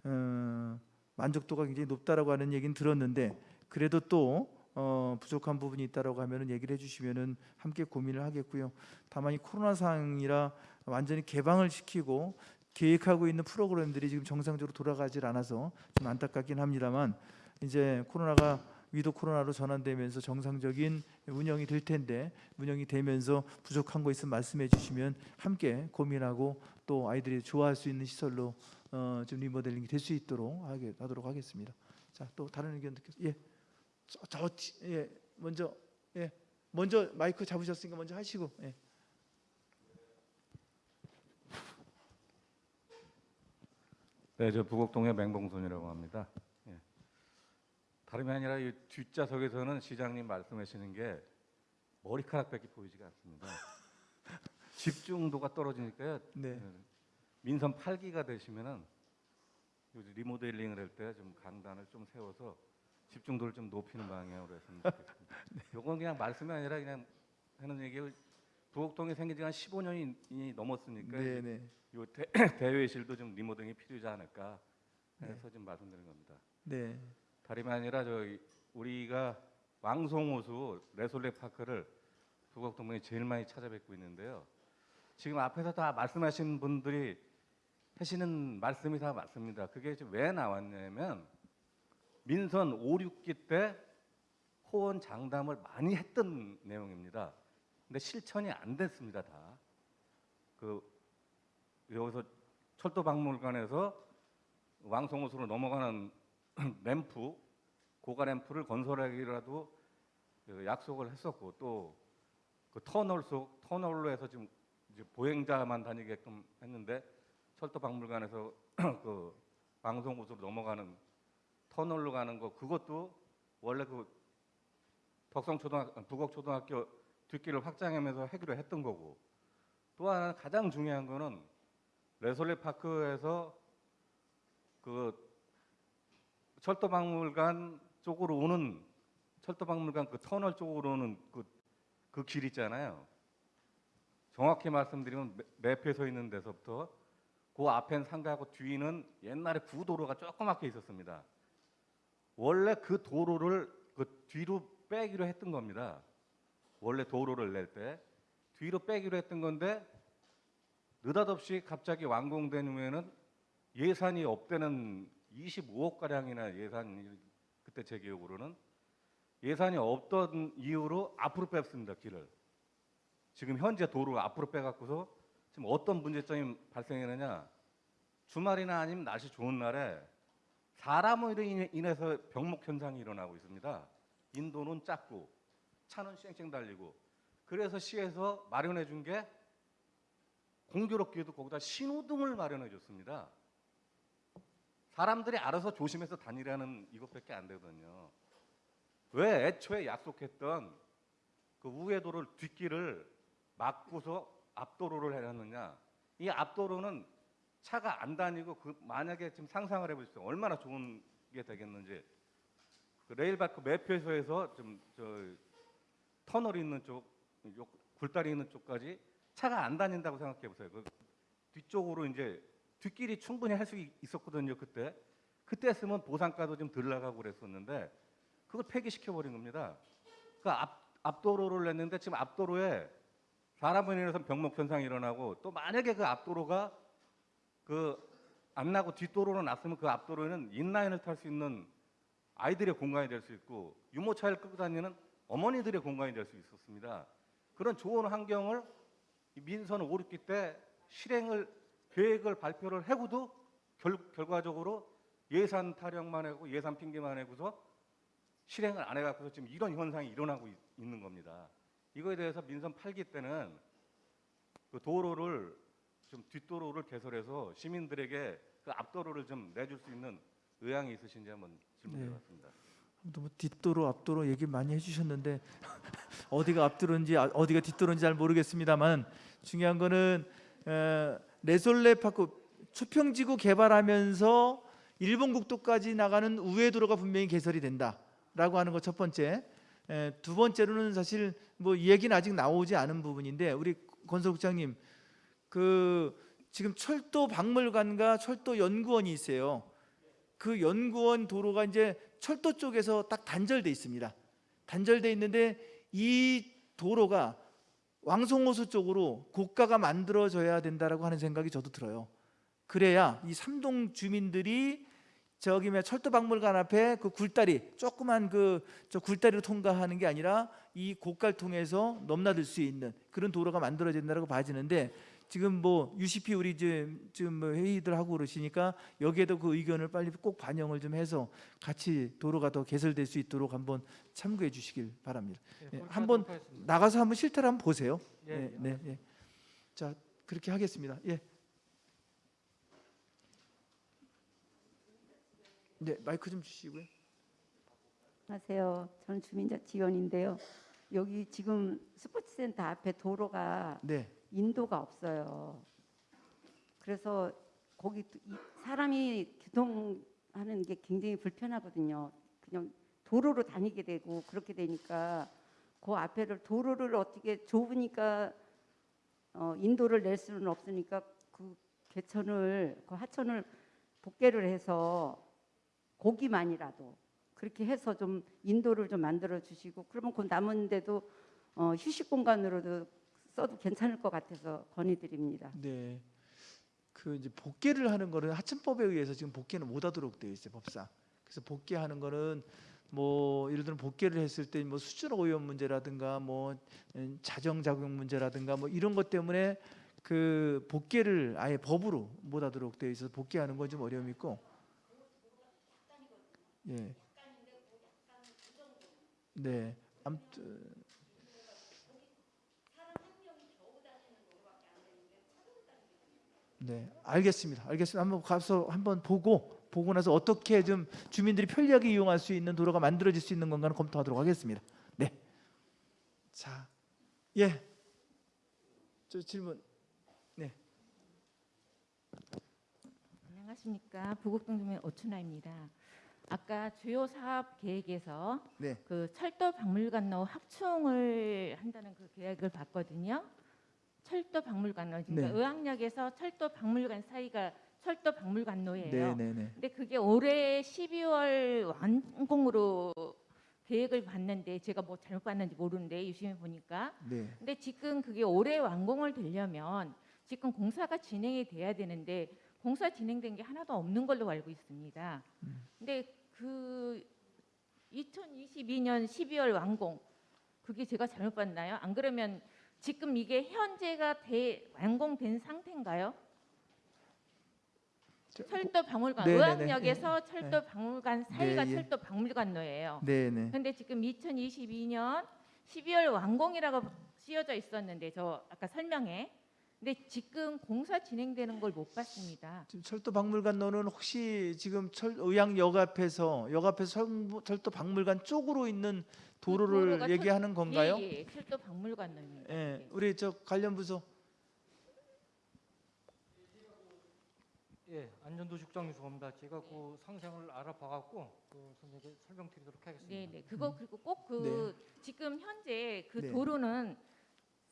어, 만족도가 굉장히 높다라고 하는 얘기는 들었는데 그래도 또 어, 부족한 부분이 있다라고 하면은 얘기를 해주시면은 함께 고민을 하겠고요. 다만 이 코로나 상황이라 완전히 개방을 시키고 계획하고 있는 프로그램들이 지금 정상적으로 돌아가질 않아서 좀 안타깝긴 합니다만 이제 코로나가 위도 코로나로 전환되면서 정상적인 운영이 될 텐데 운영이 되면서 부족한 거 있으면 말씀해 주시면 함께 고민하고 또 아이들이 좋아할 수 있는 시설로 어, 좀 리모델링이 될 수 있도록 하게 하도록 하겠습니다. 자, 또 다른 의견 듣겠습니다. 예. 저, 저 지- 예. 먼저 예. 먼저 마이크 잡으셨으니까 먼저 하시고 예. 네, 저 부곡동의 맹봉손이라고 합니다. 예. 다름이 아니라 이 뒷좌석에서는 시장님 말씀하시는 게 머리카락밖에 보이지가 않습니다. 집중도가 떨어지니까요. 네. 예, 민선 8기가 되시면은 리모델링을 할 때 좀 강단을 좀 세워서 집중도를 좀 높이는 방향으로 했으면 좋겠습니다. 요건 그냥 말씀이 아니라 그냥 하는 얘기고 부곡동이 생긴 지가 한 15년이 넘었으니까 네, 네. 요 대, 대회실도 좀 리모델링이 필요하지 않을까 해서 지금 말씀드린 겁니다. 네. 다름이 아니라 저희 우리가 왕송호수 레솔레 파크를 부곡동문이 제일 많이 찾아뵙고 있는데요. 지금 앞에서 다 말씀하신 분들이 하시는 말씀이 다 맞습니다. 그게 왜 나왔냐면 민선 5, 6기 때 호원 장담을 많이 했던 내용입니다. 근데 실천이 안 됐습니다, 다. 그 여기서 철도 박물관에서 왕송호수로 넘어가는 램프, 고가 램프를 건설하기라도 그 약속을 했었고 또 그 터널 속 터널로 해서 지금 보행자만 다니게끔 했는데 철도 박물관에서 그 왕송호수로 넘어가는 터널로 가는 거 그것도 원래 그 덕성 초등학교 북옥 초등학교 뒷길을 확장하면서 하기로 했던 거고 또 하나 가장 중요한 거는 레솔레 파크에서 그 철도 박물관 쪽으로 오는 철도 박물관 그 터널 쪽으로 오는 그, 그 길 있잖아요. 정확히 말씀드리면 매- 매표에 서 있는 데서부터 그 앞엔 상가하고 뒤는 옛날에 구도로가 조그맣게 있었습니다. 원래 그 도로를 그 뒤로 빼기로 했던 겁니다. 원래 도로를 낼 때 뒤로 빼기로 했던 건데 느닷없이 갑자기 완공된 후에는 예산이 없대는 25억 가량이나 예산이 그때 제 기억으로는 예산이 없던 이유로 앞으로 뺐습니다 길을. 지금 현재 도로 앞으로 빼갖고서 지금 어떤 문제점이 발생했느냐 주말이나 아니면 날씨 좋은 날에 사람으로 인해- 인해서 병목 현상이 일어나고 있습니다. 인도는 작고 차는 쌩쌩 달리고 그래서 시에서 마련해 준 게 공교롭게도 거기다 신호등을 마련해 줬습니다. 사람들이 알아서 조심해서 다니라는 이것밖에 안 되거든요. 왜 애초에 약속했던 그 우회도를 뒷길을 막고서 앞도로를 해놨느냐? 이 앞도로는 차가 안 다니고 그 만약에 지금 상상을 해보십시오. 얼마나 좋은 게 되겠는지. 그 레일바크 매표소에서 좀 저 터널이 있는 쪽, 요 굴다리 있는 쪽까지 차가 안 다닌다고 생각해 보세요. 그 뒤쪽으로 이제 뒷길이 충분히 할 수 있었거든요 그때. 그때 했으면 보상가도 좀 덜 나가고 그랬었는데 그걸 폐기시켜 버린 겁니다. 그앞 앞도로를 냈는데 지금 앞도로에 사람으로 인해서 병목 현상이 일어나고 또 만약에 그 앞도로가 그 안 나고 뒷도로로 났으면 그 앞도로에는 인라인을 탈 수 있는 아이들의 공간이 될 수 있고 유모차를 끌고 다니는 어머니들의 공간이 될 수 있었습니다. 그런 좋은 환경을 이 민선 5, 6기 때 실행을 계획을 발표를 해고도 결, 결과적으로 예산 타령만 하고 예산 핑계만 하고서 실행을 안 해갖고서 지금 이런 현상이 일어나고 있, 있는 겁니다. 이거에 대해서 민선 8기 때는 그 도로를 좀 뒷도로를 개설해서 시민들에게 그 앞도로를 좀 내줄 수 있는 의향이 있으신지 한번 질문드려봤습니다. 아무튼 뭐 뒷도로 앞도로 얘기 많이 해주셨는데 어디가 앞도로인지 아- 어디가 뒷도로인지 잘 모르겠습니다만 중요한 거는 에, 레솔레 파크 수평지구 개발하면서 일본 국도까지 나가는 우회 도로가 분명히 개설이 된다라고 하는 거첫 번째. 에, 두 번째로는 사실 뭐이 얘기는 아직 나오지 않은 부분인데 우리 건설국장님 그 지금 철도 박물관과 철도 연구원이 있어요. 그 연구원 도로가 이제 철도 쪽에서 딱 단절돼 있습니다. 단절돼 있는데 이 도로가 왕송호수 쪽으로 고가가 만들어져야 된다라고 하는 생각이 저도 들어요. 그래야 이 삼동 주민들이 저기 뭐 철도 박물관 앞에 그 굴다리 조그만 그 저 굴다리로 통과하는 게 아니라 이 고가를 통해서 넘나들 수 있는 그런 도로가 만들어야 된다고 봐지는데 지금 뭐 UCP 우리 지금 지금 뭐 회의들 하고 그러시니까 여기에도 그 의견을 빨리 꼭 반영을 좀 해서 같이 도로가 더 개설될 수 있도록 한번 참고해 주시길 바랍니다. 예, 한번 나가서 한번 실태를 한번 보세요. 예, 네, 예. 자 그렇게 하겠습니다. 예. 네 마이크 좀 주시고요. 안녕하세요. 저는 주민자치위원인데요. 여기 지금 스포츠센터 앞에 도로가 네, 인도가 없어요. 그래서 거기 사람이 교통하는 게 굉장히 불편하거든요. 그냥 도로로 다니게 되고 그렇게 되니까 그 앞에를 도로를 어떻게 좁으니까 어, 인도를 낼 수는 없으니까 그 개천을 그 하천을 복개를 해서 고기만이라도 그렇게 해서 좀 인도를 좀 만들어 주시고 그러면 그 남은 데도 어, 휴식 공간으로도 써도 괜찮을 것 같아서 건의드립니다. 네. 그 이제 복귀를 하는 거는 하천법에 의해서 지금 복귀는 못 하도록 되어 있어요 법상. 그래서 복귀하는 거는 뭐 예를 들어 복귀를 했을 때 뭐 수준 오염 문제라든가 뭐 음, 자정 작용 문제라든가 뭐 이런 것 때문에 그 복귀를 아예 법으로 못 하도록 되어 있어서 복귀하는 건 좀 어려움이 있고. 예. 네. 아무튼 네, 알겠습니다. 알겠습니다. 한번 가서 한번 보고 보고 나서 어떻게 좀 주민들이 편리하게 이용할 수 있는 도로가 만들어질 수 있는 건가는 검토하도록 하겠습니다. 네. 자, 예. 저 질문. 네. 안녕하십니까 부곡동 주민 오춘아입니다. 아까 주요 사업 계획에서 네. 그 철도 박물관로 확충을 한다는 그 계획을 봤거든요. 철도 박물관로 그러니까 네. 의학역에서 철도 박물관 사이가 철도 박물관로예요. 네, 네, 네. 근데 그게 올해 12월 완공으로 계획을 봤는데 제가 뭐 잘못 봤는지 모르는데 유심히 보니까 네. 근데 지금 그게 올해 완공을 되려면 지금 공사가 진행이 돼야 되는데 공사 진행된 게 하나도 없는 걸로 알고 있습니다. 근데 그 2022년 12월 완공 그게 제가 잘못 봤나요? 안 그러면 지금 이게 현재가 대, 완공된 상태인가요? 저, 철도 박물관 네네네. 의학역에서 철도 박물관 사이가 네, 예. 철도 박물관로예요. 네, 네. 근데 지금 2022년 12월 완공이라고 쓰여져 있었는데 저 아까 설명에 근데 지금 공사 진행되는 걸 못 봤습니다. 지금 철도 박물관로는 혹시 지금 철 의학역 앞에서 역 앞에서 철- 철도 박물관 쪽으로 있는 도로를 도로가 철- 얘기하는 건가요? 예, 예, 철도 박물관로입니다. 예, 네. 우리 저 관련 부서 예, 안전도시국장 유수입니다. 제가 그 상생을 알아봐갖고 그 선생님께 설명드리도록 하겠습니다. 네, 네. 그거 그리고 꼭그 지금 현재 그 네. 도로는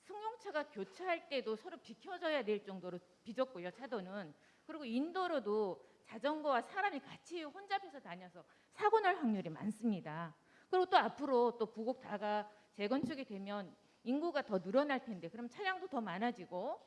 승용차가 교차할 때도 서로 비켜줘야 될 정도로 빚었고요 차도는 그리고 인도로도 자전거와 사람이 같이 혼잡해서 다녀서 사고 날 확률이 많습니다. 그리고 또 앞으로 또 부곡 다가 재건축이 되면 인구가 더 늘어날 텐데 그럼 차량도 더 많아지고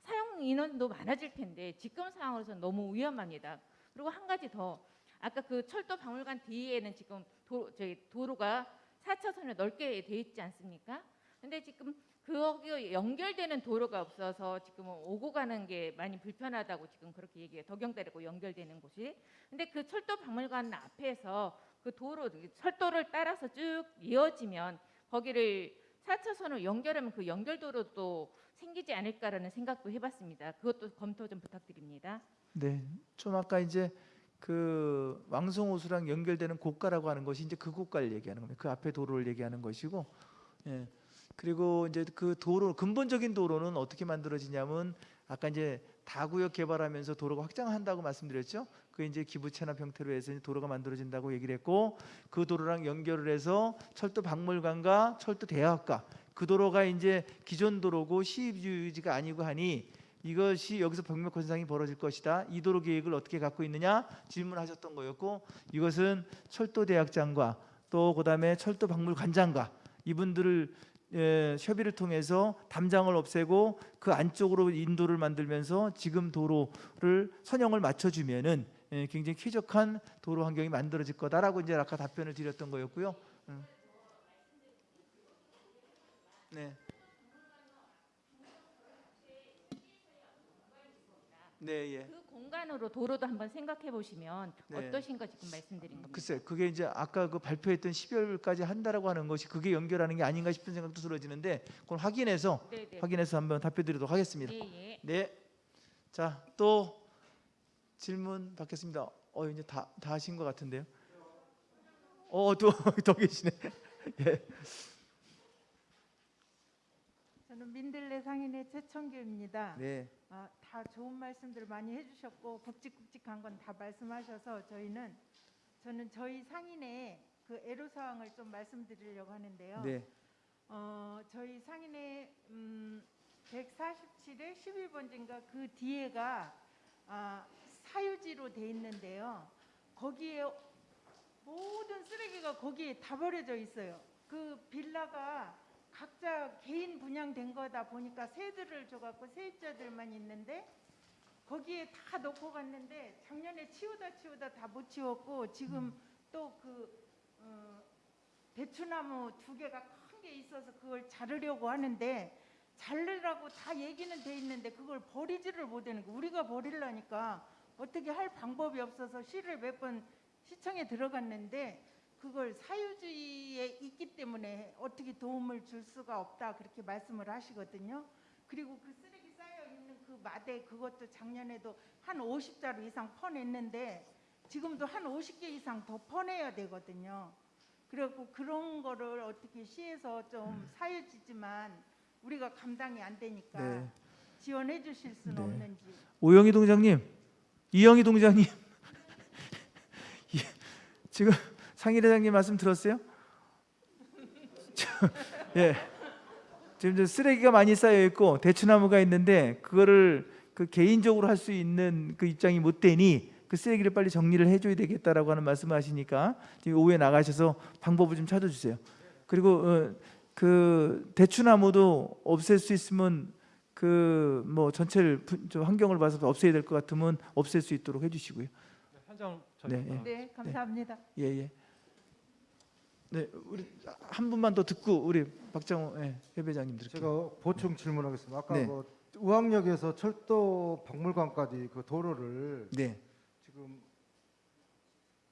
사용 인원도 많아질 텐데 지금 상황으로서는 너무 위험합니다. 그리고 한 가지 더 아까 그 철도 박물관 뒤에는 지금 도, 저희 도로가 4차선에 넓게 돼 있지 않습니까? 근데 지금 거기 연결되는 도로가 없어서 지금 오고 가는 게 많이 불편하다고 지금 그렇게 얘기해요. 덕영대로 연결되는 곳이. 근데 그 철도 박물관 앞에서 그 도로 철도를 따라서 쭉 이어지면 거기를 4차선으로 연결하면 그 연결도로도 생기지 않을까라는 생각도 해봤습니다. 그것도 검토 좀 부탁드립니다. 네, 좀 아까 이제 그 왕성호수랑 연결되는 고가라고 하는 것이 이제 그 고가를 얘기하는 겁니다. 그 앞에 도로를 얘기하는 것이고, 예. 그리고 이제 그 도로 근본적인 도로는 어떻게 만들어지냐면 아까 이제 다구역 개발하면서 도로가 확장한다고 말씀드렸죠. 그 이제 기부 체납 형태로 해서 도로가 만들어진다고 얘기를 했고 그 도로랑 연결을 해서 철도 박물관과 철도 대학가 그 도로가 이제 기존 도로고 시유지가 아니고 하니 이것이 여기서 병력 현상이 벌어질 것이다. 이 도로 계획을 어떻게 갖고 있느냐 질문하셨던 거였고 이것은 철도 대학장과 또 그다음에 철도 박물관장과 이분들을 예, 협의를 통해서 담장을 없애고 그 안쪽으로 인도를 만들면서 지금 도로를 선형을 맞춰주면은 예, 굉장히 쾌적한 도로 환경이 만들어질 거다라고 이제 아까 답변을 드렸던 거였고요. 음. 네. 네, 예. 그 공간으로 도로도 한번 생각해 보시면 네. 어떠신가 지금 말씀드린 겁니다. 글쎄, 그게 이제 아까 그 발표했던 12월까지 한다라고 하는 것이 그게 연결하는 게 아닌가 싶은 생각도 들어지는데 그걸 확인해서 네, 네. 확인해서 한번 답변드리도록 하겠습니다. 예, 예. 네. 자, 또 질문 받겠습니다. 어, 이제 다, 다 하신 것 같은데요. 어, 또, 더 계시네. 예. 민들레 상인의 최청규입니다. 네. 아, 다 좋은 말씀들 많이 해주셨고 굵직굵직한 건 다 말씀하셔서 저희는 저는 저희 상인의 그 애로사항을 좀 말씀드리려고 하는데요. 네. 어, 저희 상인의 음, 147에 11번지인가 그 뒤에가 아, 사유지로 돼 있는데요. 거기에 모든 쓰레기가 거기에 다 버려져 있어요. 그 빌라가 각자 개인 분양된 거다 보니까 새들을 줘갖고 세입자들만 있는데 거기에 다 놓고 갔는데 작년에 치우다 치우다 다 못 치웠고 지금 또그 어, 대추나무 두 개가 큰 게 있어서 그걸 자르려고 하는데 자르라고 다 얘기는 돼 있는데 그걸 버리지를 못하는 거 우리가 버리려니까 어떻게 할 방법이 없어서 시를 몇 번 시청에 들어갔는데 그걸 사유지에 있기 때문에 어떻게 도움을 줄 수가 없다 그렇게 말씀을 하시거든요. 그리고 그 쓰레기 쌓여 있는 그 마대 그것도 작년에도 한 50자루 이상 퍼냈는데 지금도 한 50개 이상 더 퍼내야 되거든요. 그래갖고 그런 거를 어떻게 시에서 좀 사유지지만 우리가 감당이 안 되니까 네. 지원해 주실 수는 네. 없는지 오영희 동장님, 이영희 동장님, 이- 지금 상일회장님 말씀 들었어요? 저- 예, 지금 저 쓰레기가 많이 쌓여 있고 대추나무가 있는데 그거를 그 개인적으로 할 수 있는 그 입장이 못 되니 그 쓰레기를 빨리 정리를 해줘야 되겠다라고 하는 말씀하시니까 지금 오후에 나가셔서 방법을 좀 찾아주세요. 그리고 어, 그 대추나무도 없앨 수 있으면 그 뭐 전체를 분- 좀 환경을 봐서 없애야 될 것 같으면 없앨 수 있도록 해주시고요. 현장 네, 저희 네 감사합니다. 예 예. 네 우리 한 분만 더 듣고 우리 박정호 예, 협회장님 들을게요. 제가 보충 질문하겠습니다. 아까 네. 그 의왕역에서 철도 박물관까지 그 도로를 네. 지금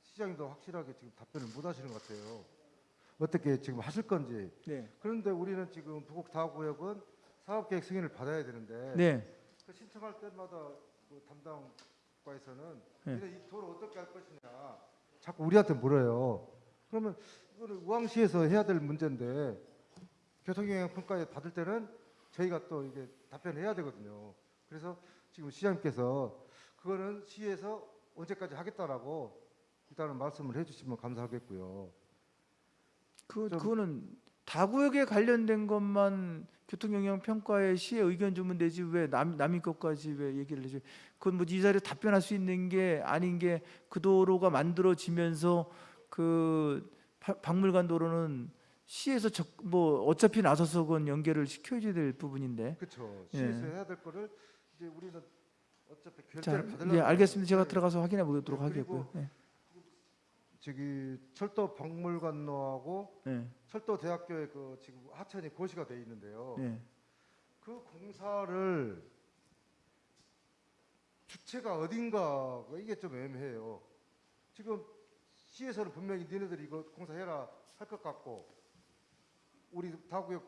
시장님도 확실하게 지금 답변을 못 하시는 것 같아요. 어떻게 지금 하실 건지. 네. 그런데 우리는 지금 부곡 다구역은 사업계획 승인을 받아야 되는데 네. 그 신청할 때마다 그 담당과에서는 네. 이 도로 어떻게 할 것이냐 자꾸 우리한테 물어요. 그러면 이거는 우왕시에서 해야 될 문제인데 교통영향 평가에 받을 때는 저희가 또 이게 답변을 해야 되거든요. 그래서 지금 시장님께서 그거는 시에서 언제까지 하겠다라고 일단은 말씀을 해주시면 감사하겠고요. 그 좀- 그거는 다구역에 관련된 것만 교통 영향 평가에 시의 의견 주면 되지 왜 남, 남의 것까지 왜 얘기를 해줘? 그건 뭐 이 자리에 답변할 수 있는 게 아닌 게 그 도로가 만들어지면서 그 파- 박물관 도로는 시에서 적, 뭐 어차피 나서서 그건 연결을 시켜줘야 될 부분인데. 그렇죠. 예. 시에서 해야 될 거를 이제 우리는 어차피 자, 결제를 받으려고 예, 알겠습니다. 제가 하는데 들어가서 확인해 보도록 네, 하겠고요. 예. 저기 철도 박물관로하고 네. 철도 대학교에 그 지금 하천이 고시가 돼 있는데요. 네. 그 공사를 주체가 어딘가 이게 좀 애매해요. 지금 시에서는 분명히 니네들이 이거 공사해라 할 것 같고 우리 다구역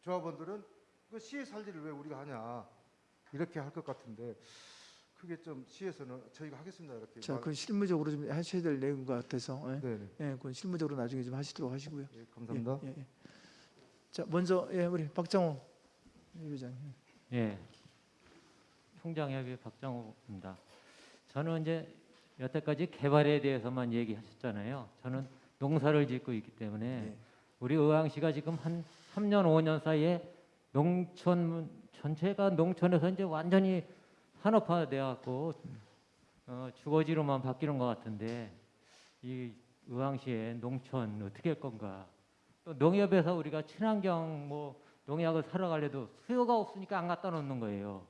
조합원들은 그 시에서 할 일을 왜 우리가 하냐 이렇게 할 것 같은데 그게 좀 시에서는 저희가 하겠습니다 이렇게 자, 말- 그 실무적으로 좀 하셔야 될 내용 같아서. 예. 네네. 예, 그건 실무적으로 나중에 좀 하시도록 하시고요. 예, 감사합니다. 예, 예, 예. 자, 먼저 예, 우리 박정호 회장. 예. 총장협의 박정호입니다. 저는 이제 여태까지 개발에 대해서만 얘기하셨잖아요. 저는 농사를 짓고 있기 때문에 우리 의왕시가 지금 한 3년 5년 사이에 농촌 전체가 농촌에서 이제 완전히 산업화돼 갖고 어, 주거지로만 바뀌는 것 같은데 이 의왕시의 농촌 어떻게 할 건가? 또 농협에서 우리가 친환경 뭐 농약을 사러 가려도 수요가 없으니까 안 갖다 놓는 거예요.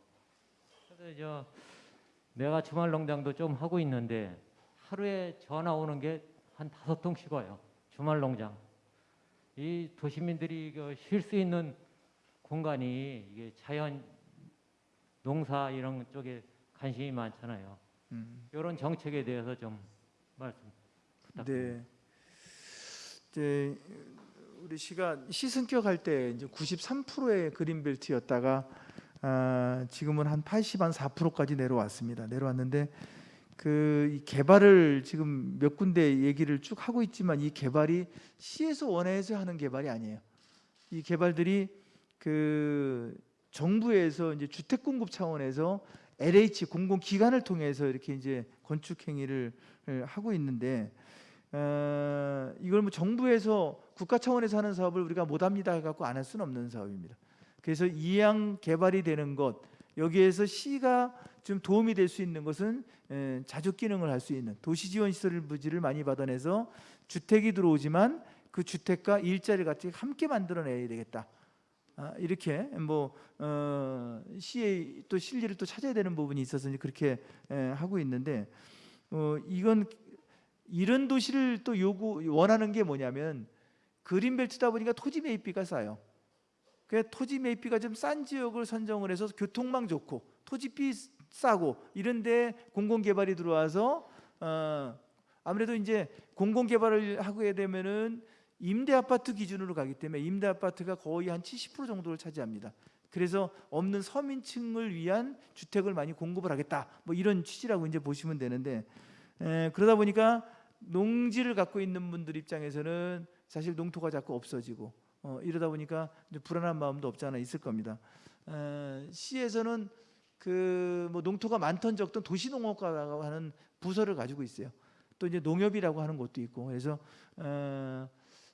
그래서 저 내가 주말 농장도 좀 하고 있는데 하루에 전화 오는 게 한 다섯 통씩 와요. 주말 농장. 이 도시민들이 쉴 수 있는 공간이 이게 자연 농사 이런 쪽에 관심이 많잖아요. 음. 이런 정책에 대해서 좀 말씀 부탁드립니다. 네. 이제 우리 시가 시승격 할 때 이제 93%의 그린벨트였다가 아, 지금은 한 80, 한 4%까지 내려왔습니다. 내려왔는데 그이 개발을 지금 몇 군데 얘기를 쭉 하고 있지만 이 개발이 시에서 원해서 하는 개발이 아니에요. 이 개발들이 그 정부에서 이제 주택 공급 차원에서 LH 공공 기관을 통해서 이렇게 이제 건축 행위를 예, 하고 있는데 어, 이걸 뭐 정부에서 국가 차원에서 하는 사업을 우리가 못 합니다 해 갖고 안 할 수는 없는 사업입니다. 그래서 이양 개발이 되는 것 여기에서 시가 좀 도움이 될 수 있는 것은 에, 자족 기능을 할 수 있는 도시 지원 시설 부지를 많이 받아내서 주택이 들어오지만 그 주택과 일자리 같이 함께 만들어내야 되겠다. 아, 이렇게 뭐 어, 시의 또 실리를 또 찾아야 되는 부분이 있어서 그렇게 에, 하고 있는데 어, 이건 이런 도시를 또 요구 원하는 게 뭐냐면 그린벨트다 보니까 토지 매입비가 싸요. 그 토지 매입비가 좀 싼 지역을 선정을 해서 교통망 좋고 토지비 싸고 이런데 공공 개발이 들어와서 어, 아무래도 이제 공공 개발을 하게 되면은 임대 아파트 기준으로 가기 때문에 임대 아파트가 거의 한 70% 정도를 차지합니다. 그래서 없는 서민층을 위한 주택을 많이 공급을 하겠다. 뭐 이런 취지라고 이제 보시면 되는데 에, 그러다 보니까 농지를 갖고 있는 분들 입장에서는 사실 농토가 자꾸 없어지고 어, 이러다 보니까 불안한 마음도 없지 않아 있을 겁니다. 에, 시에서는 그 뭐 농토가 많던 적던 도시농업과라고 하는 부서를 가지고 있어요. 또 이제 농협이라고 하는 곳도 있고 그래서 어,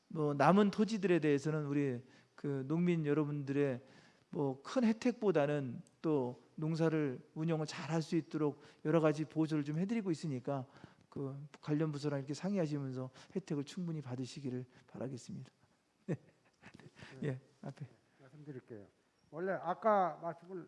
뭐 남은 토지들에 대해서는 우리 그 농민 여러분들의 뭐 큰 혜택보다는 또 농사를 운영을 잘 할 수 있도록 여러 가지 보조를 좀 해드리고 있으니까 그 관련 부서랑 이렇게 상의하시면서 혜택을 충분히 받으시기를 바라겠습니다. 네. 예, 앞에 말씀드릴게요. 원래 아까 말씀을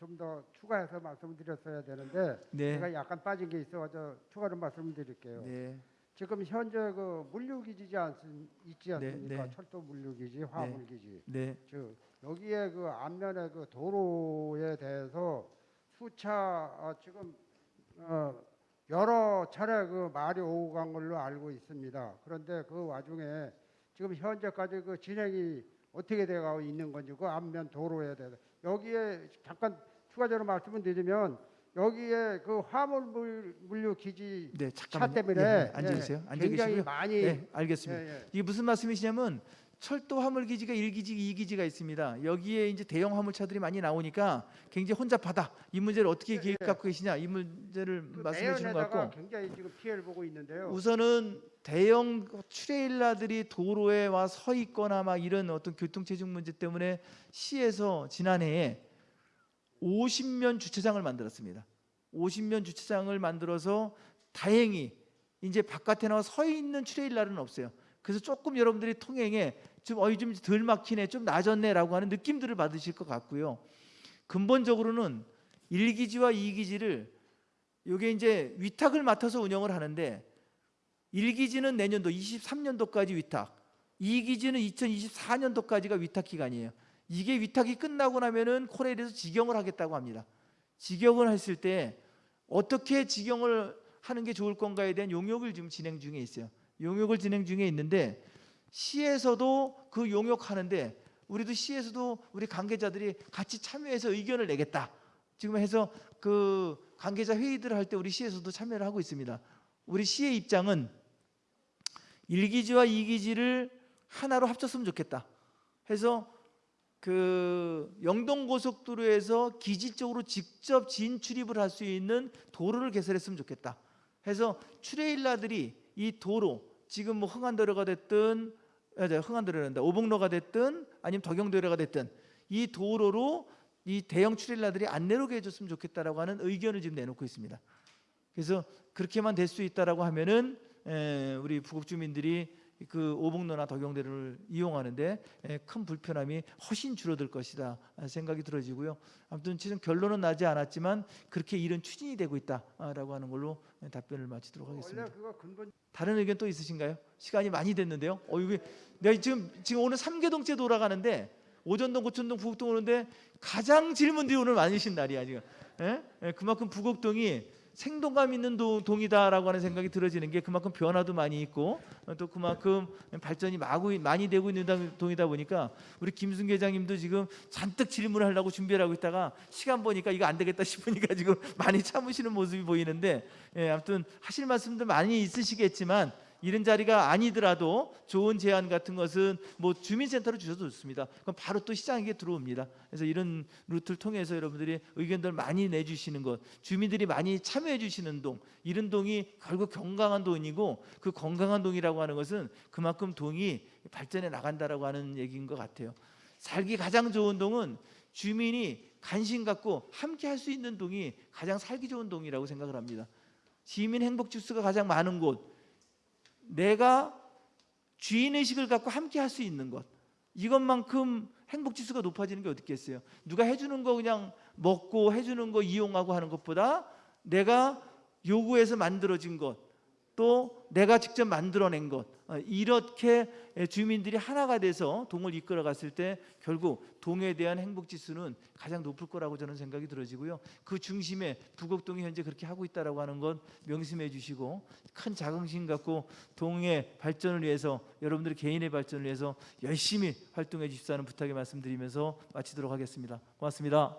좀 더 추가해서 말씀드렸어야 되는데 네. 제가 약간 빠진 게 있어서 추가로 말씀드릴게요. 네. 지금 현재 그 물류기지지 않습, 있지 않습니까? 네. 철도 물류기지, 화물기지. 네. 즉 여기에 그 앞면에 그 도로에 대해서 수차 아, 지금 어, 여러 차례 그 말이 오고 간 걸로 알고 있습니다. 그런데 그 와중에 지금 현재까지 그 진행이 어떻게 돼가고 있는 건지 그 앞면 도로에 대해서 여기에 잠깐 추가적으로 말씀을 드리면 여기에 그 화물 물- 물류 기지 네, 차. 때문에 예, 앉아 계세요. 앉아 굉장히 계시고요. 많이 네, 알겠습니다. 예, 예. 이게 무슨 말씀이시냐면 철도 화물 기지가 1기지, 2기지가 있습니다. 여기에 이제 대형 화물차들이 많이 나오니까 굉장히 혼잡하다. 이 문제를 어떻게 계획 갖고 계시냐? 이 문제를 말씀해 주시는 것 같고 굉장히 지금 피해를 보고 있는데요. 우선은 대형 트레일러들이 도로에 와 서 있거나 막 이런 어떤 교통 체증 문제 때문에 시에서 지난해에 50면 주차장을 만들었습니다. 50면 주차장을 만들어서 다행히 이제 바깥에 나와 서 있는 트레일러는 없어요. 그래서 조금 여러분들이 통행에 좀 어이 좀 덜 막히네, 좀 나아졌네라고 하는 느낌들을 받으실 것 같고요. 근본적으로는 1기지와 2기지를 요게 이제 위탁을 맡아서 운영을 하는데 1기지는 내년도 23년도까지 위탁, 2기지는 2024년도까지가 위탁 기간이에요. 이게 위탁이 끝나고 나면은 코레일에서 직영을 하겠다고 합니다. 직영을 했을 때 어떻게 직영을 하는 게 좋을 건가에 대한 용역을 지금 진행 중에 있어요. 용역을 진행 중에 있는데 시에서도 그 용역하는데 우리도 시에서도 우리 관계자들이 같이 참여해서 의견을 내겠다. 지금 해서 그 관계자 회의들을 할 때 우리 시에서도 참여를 하고 있습니다. 우리 시의 입장은 1기지와 2기지를 하나로 합쳤으면 좋겠다. 해서 그 영동고속도로에서 기지 쪽으로 직접 진출입을 할 수 있는 도로를 개설했으면 좋겠다. 해서 트레일러들이 이 도로 지금 뭐 흥안도로가 됐든 흥안도로란다 오봉로가 됐든 아니면 덕영도로가 됐든 이 도로로 이 대형 트레일러들이 안 내려오게 해줬으면 좋겠다라고 하는 의견을 지금 내놓고 있습니다. 그래서 그렇게만 될 수 있다라고 하면은 에, 우리 부곡 주민들이 그 오봉로나 덕영대로를 이용하는데 에, 큰 불편함이 훨씬 줄어들 것이다 생각이 들어지고요. 아무튼 지금 결론은 나지 않았지만 그렇게 일은 추진이 되고 있다라고 하는 걸로 답변을 마치도록 하겠습니다. 그거 근본 다른 의견 또 있으신가요? 시간이 많이 됐는데요. 어 이게 내가 지금 지금 오늘 삼계동째 돌아가는데 오전동, 고천동, 부곡동 오는데 가장 질문들이 오늘 많으신 날이야 지금. 예? 예, 그만큼 부곡동이 생동감 있는 도- 동이다라고 하는 생각이 들어지는 게 그만큼 변화도 많이 있고 어, 또 그만큼 발전이 마구 많이 되고 있는 당- 동이다 보니까 우리 김순 회장님도 지금 잔뜩 질문을 하려고 준비를 하고 있다가 시간 보니까 이거 안 되겠다 싶으니까 지금 많이 참으시는 모습이 보이는데 예, 아무튼 하실 말씀도 많이 있으시겠지만 이런 자리가 아니더라도 좋은 제안 같은 것은 뭐 주민센터로 주셔도 좋습니다. 그럼 바로 또 시장에 들어옵니다. 그래서 이런 루트를 통해서 여러분들이 의견들 많이 내주시는 것, 주민들이 많이 참여해 주시는 동, 이런 동이 결국 건강한 동이고 그 건강한 동이라고 하는 것은 그만큼 동이 발전해 나간다라고 하는 얘기인 것 같아요. 살기 가장 좋은 동은 주민이 관심 갖고 함께 할 수 있는 동이 가장 살기 좋은 동이라고 생각을 합니다. 시민 행복 지수가 가장 많은 곳, 내가 주인 의식을 갖고 함께 할 수 있는 것 이것만큼 행복 지수가 높아지는 게 어디 있겠어요? 누가 해주는 거 그냥 먹고 해주는 거 이용하고 하는 것보다 내가 요구해서 만들어진 것, 또 내가 직접 만들어낸 것 어, 이렇게 주민들이 하나가 돼서 동을 이끌어 갔을 때 결국 동에 대한 행복 지수는 가장 높을 거라고 저는 생각이 들어지고요. 그 중심에 부곡동이 현재 그렇게 하고 있다라고 하는 건 명심해 주시고 큰 자긍심 갖고 동의 발전을 위해서 여러분들의 개인의 발전을 위해서 열심히 활동해 주십사는 부탁의 말씀드리면서 마치도록 하겠습니다. 고맙습니다.